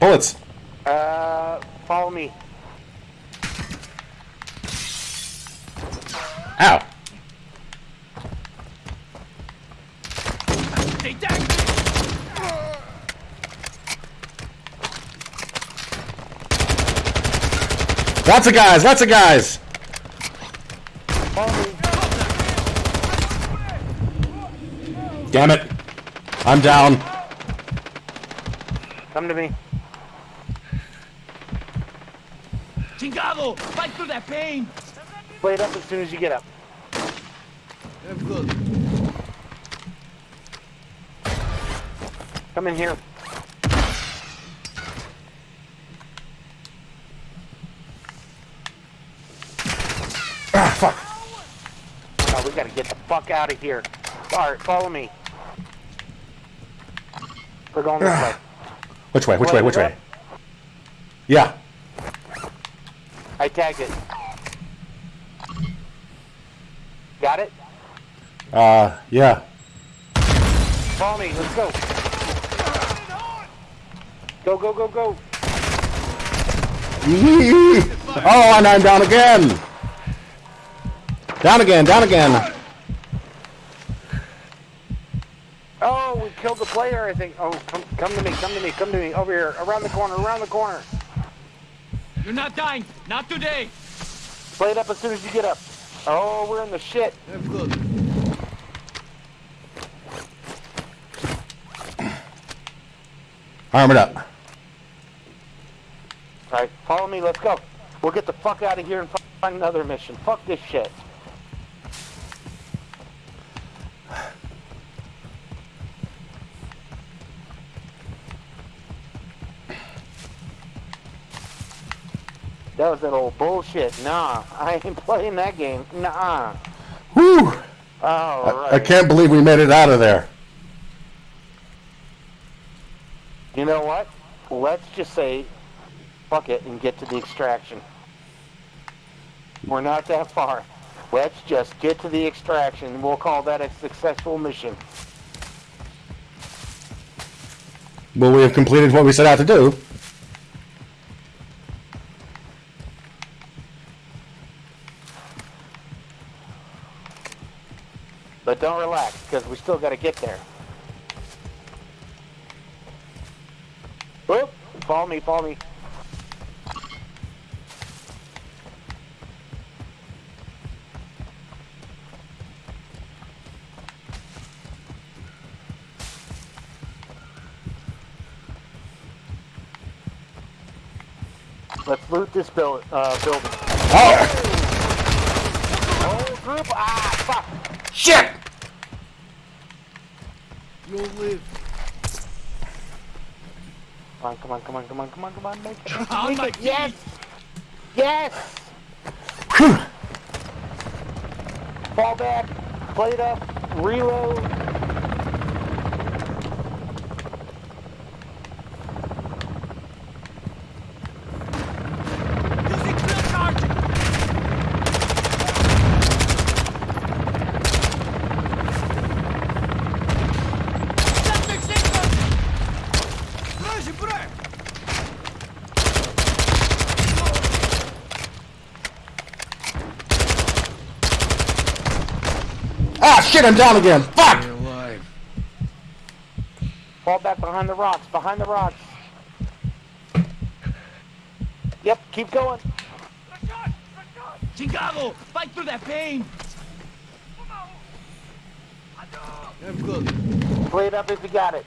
Bullets. Uh, follow me. Ow. They tagged me! Lots of guys, lots of guys. Damn it. I'm down. Come to me. Chingado! Fight through that pain! Plate up as soon as you get up. I'm good. Come in here. Ah, fuck. Oh, we gotta get the fuck out of here. Alright, follow me. We're going this way. Which way, which way, which way? Yeah. I tagged it. Got it? Uh, yeah. Follow me, let's go. Go, go, go, go. Oh, and I'm down again. Down again, down again. Oh, we killed the I think. Oh, come, come to me, come to me, come to me. Over here, around the corner, around the corner. You're not dying! Not today! Play it up as soon as you get up. Oh, we're in the shit. I'm good. Arm it up. All right, follow me. Let's go. We'll get the fuck out of here and find another mission. Fuck this shit. That was that old bullshit. Nah, I ain't playing that game. Nah. Whew! All right. I can't believe we made it out of there. You know what? Let's just say, fuck it, and get to the extraction. We're not that far. Let's just get to the extraction. We'll call that a successful mission. Well, we have completed what we set out to do. Still got to get there. Whoop! Follow me, follow me. Let's loot this build, uh, building. Oh! Whole group. Ah, fuck. Shit! You'll live. Come on, come on, come on, come on, come on, come on, make it. On Make my it. Yes! Yes! Fall back, plate up, reload. Shit, I'm down again. Fuck! Fall back behind the rocks, behind the rocks. Yep, keep going. Chicago, fight through that pain. Have good. Plate up if you got it.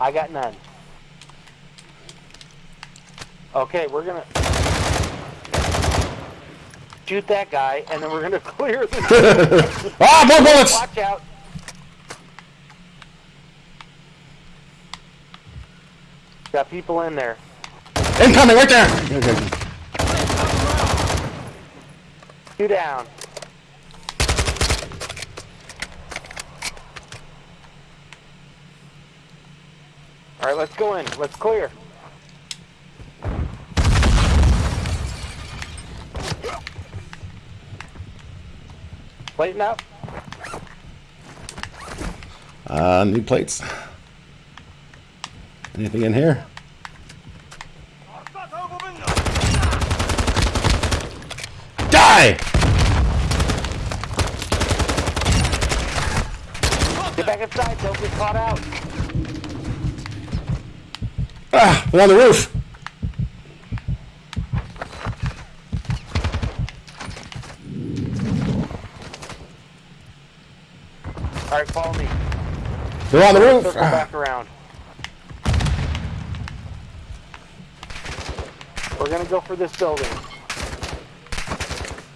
I got none. Okay, we're gonna shoot that guy, and then we're gonna clear the. Ah, more bullets! Watch out. Got people in there. Incoming, right there! Okay. Two down. All right, let's go in. Let's clear. Lighten up. Uh, new plates. Anything in here? Die! Get back inside. Don't get caught out. Ah, they're on the roof. All right, follow me. They're on the roof. Circle back around. We're gonna go for this building.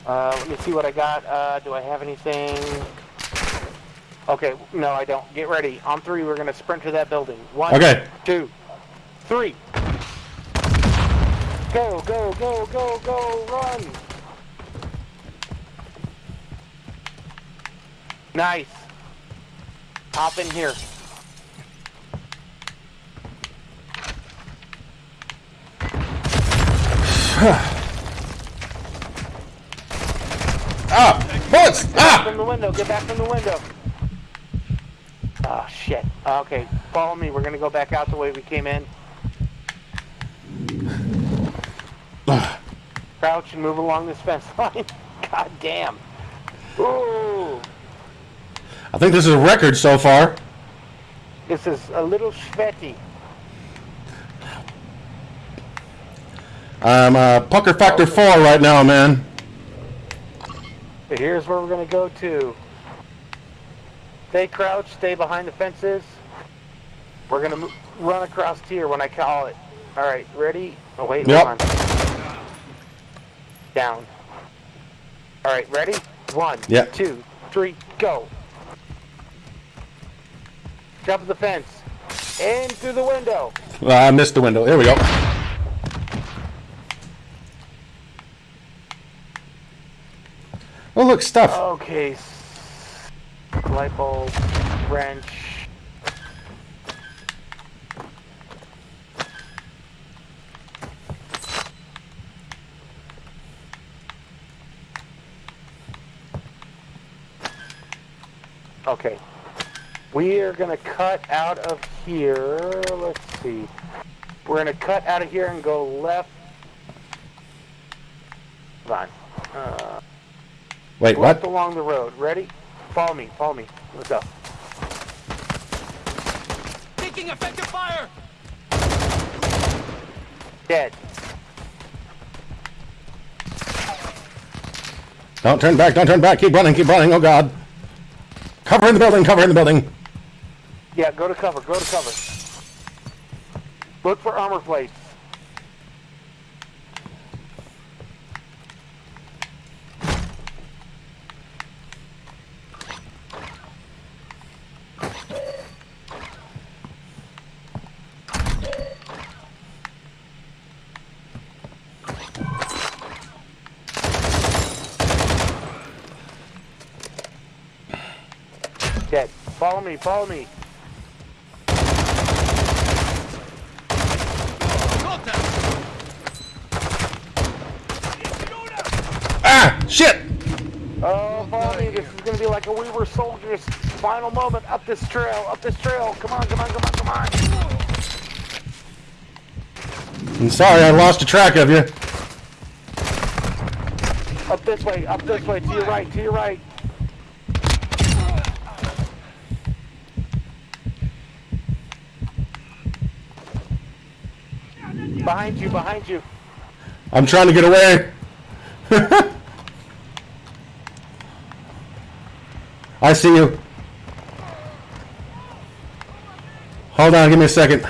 Uh, let me see what I got. Uh, do I have anything? Okay, no, I don't. Get ready. On three, we're gonna sprint to that building. One, Okay. two, three. Go, go, go, go, go, run! Nice. Hop in here. Ah! Bullets! Ah! From the window. Get back from the window. Oh, shit. Okay, follow me. We're gonna go back out the way we came in. Crouch and move along this fence line. God damn. Ooh. I think this is a record so far. This is a little sweaty. I'm uh, pucker factor four right now, man. But here's where we're gonna go to. Stay crouched, stay behind the fences. We're gonna run across here when I call it. All right, ready? Oh wait, Yep. hold on. Down. All right, ready? One, Yep. two, three, go. Jump the fence. In through the window. Well, I missed the window. There we go. Oh, look, stuff. Okay. Light bulb, wrench. Okay. We are going to cut out of here. Let's see. We're going to cut out of here and go left. Hold on. Uh, Wait, Left what? along the road. Ready? Follow me. Follow me. Let's go. Taking effective fire! Dead. Don't turn back, don't turn back. Keep running, keep running. Oh, God. Cover in the building, cover in the building. Yeah, go to cover. Go to cover. Look for armor plates. Dead. Follow me. Follow me. Contact! Ah, shit. Oh, follow me. This is going to be like a We Were Soldiers final moment. Up this trail. Up this trail. Come on, come on, come on, come on. I'm sorry, I lost a track of you. Up this way. Up this way. To your right. To your right. Behind you. Behind you. I'm trying to get away. I see you. Hold on, give me a second.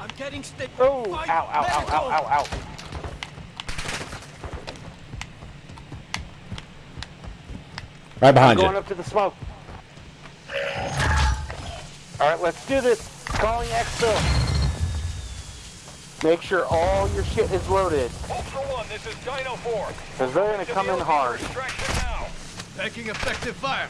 I'm getting stick. Oh, Fight ow, ow, ow, medical. ow, ow, ow. Right behind Going you. Going up to the smoke. All right, let's do this. Calling exfil. Make sure all your shit is loaded. Ultra One, this is Dino 4. Because they're going to come in hard. Extraction now. Taking effective fire!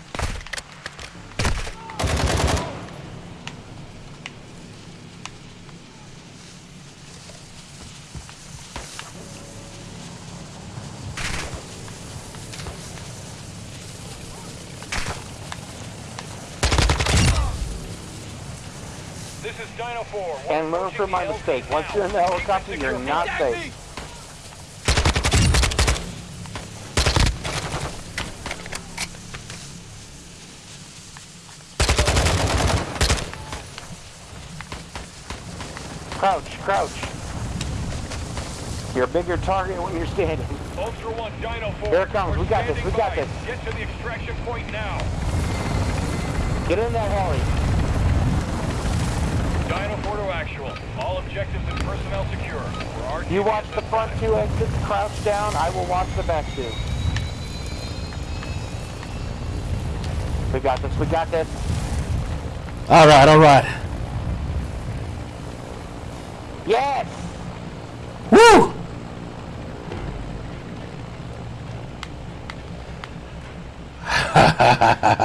And learn from my mistake. Once you're in the helicopter, you're not safe. Crouch, crouch. You're a bigger target when you're standing. Ultra One, Dino 4. Here it comes. We're got this, we got this. Get to the extraction point now. Get in that heli. Dino 4 to actual. All objectives and personnel secure. You watch the front two exits, crouch down. I will watch the back two. We got this, we got this. All right, all right. Yes! Woo! Definitely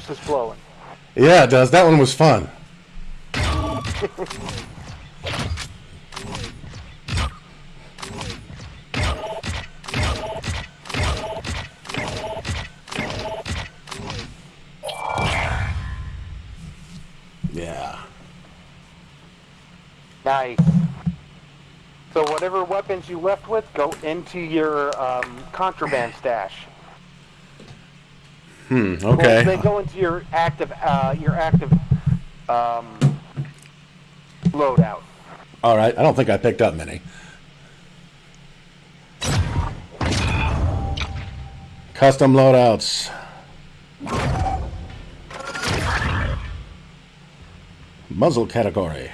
the juices flowing. Yeah, it does. That one was fun. Yeah. Nice. So whatever weapons you left with, go into your um, contraband stash. Hmm. Well, they go into your active, uh, your active um, loadout. All right. I don't think I picked up many. Custom loadouts. Muzzle category.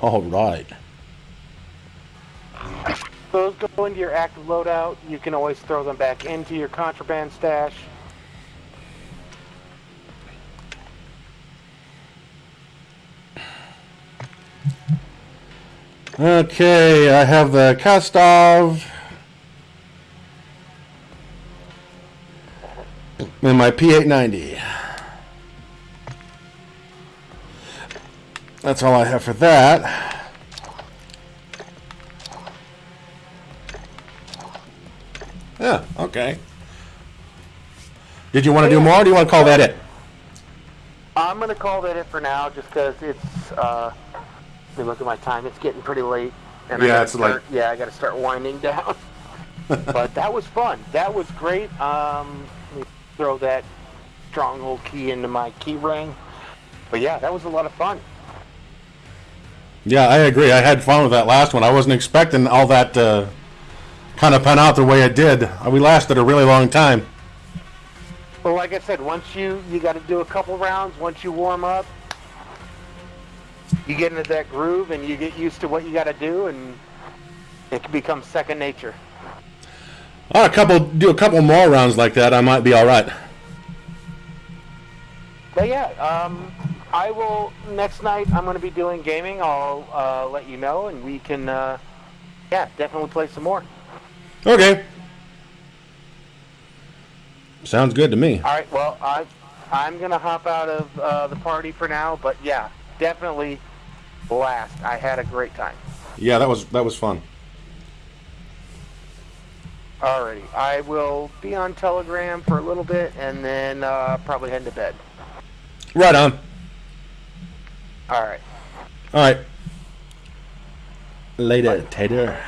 All right. Those go into your active loadout. You can always throw them back into your contraband stash. Okay, I have the Kastov. And my P890. That's all I have for that. Okay. Did you want to do more, or do you want to call that it? I'm gonna call that it for now, just because it's. Uh, let me look at my time. It's getting pretty late. And I Yeah, it's like- Yeah, I got to start winding down. but that was fun. That was great. Um, let me throw that stronghold key into my key ring. But yeah, that was a lot of fun. Yeah, I agree. I had fun with that last one. I wasn't expecting all that uh, kind of pan out the way it did. Uh, We lasted a really long time. Well, like I said, once you you got to do a couple rounds. Once you warm up, you get into that groove and you get used to what you got to do, and it can become second nature. Oh, a couple, do a couple more rounds like that, I might be all right. But yeah, um, I will next night. I'm going to be doing gaming. I'll uh, let you know, and we can, uh, yeah, definitely play some more. Okay. Sounds good to me. All right. Well, I I'm going to hop out of uh, the party for now. But yeah, definitely blast. I had a great time. Yeah, that was that was fun. Alrighty, I will be on Telegram for a little bit, and then uh, probably head to bed. Right on. All right. All right. Later, Tater.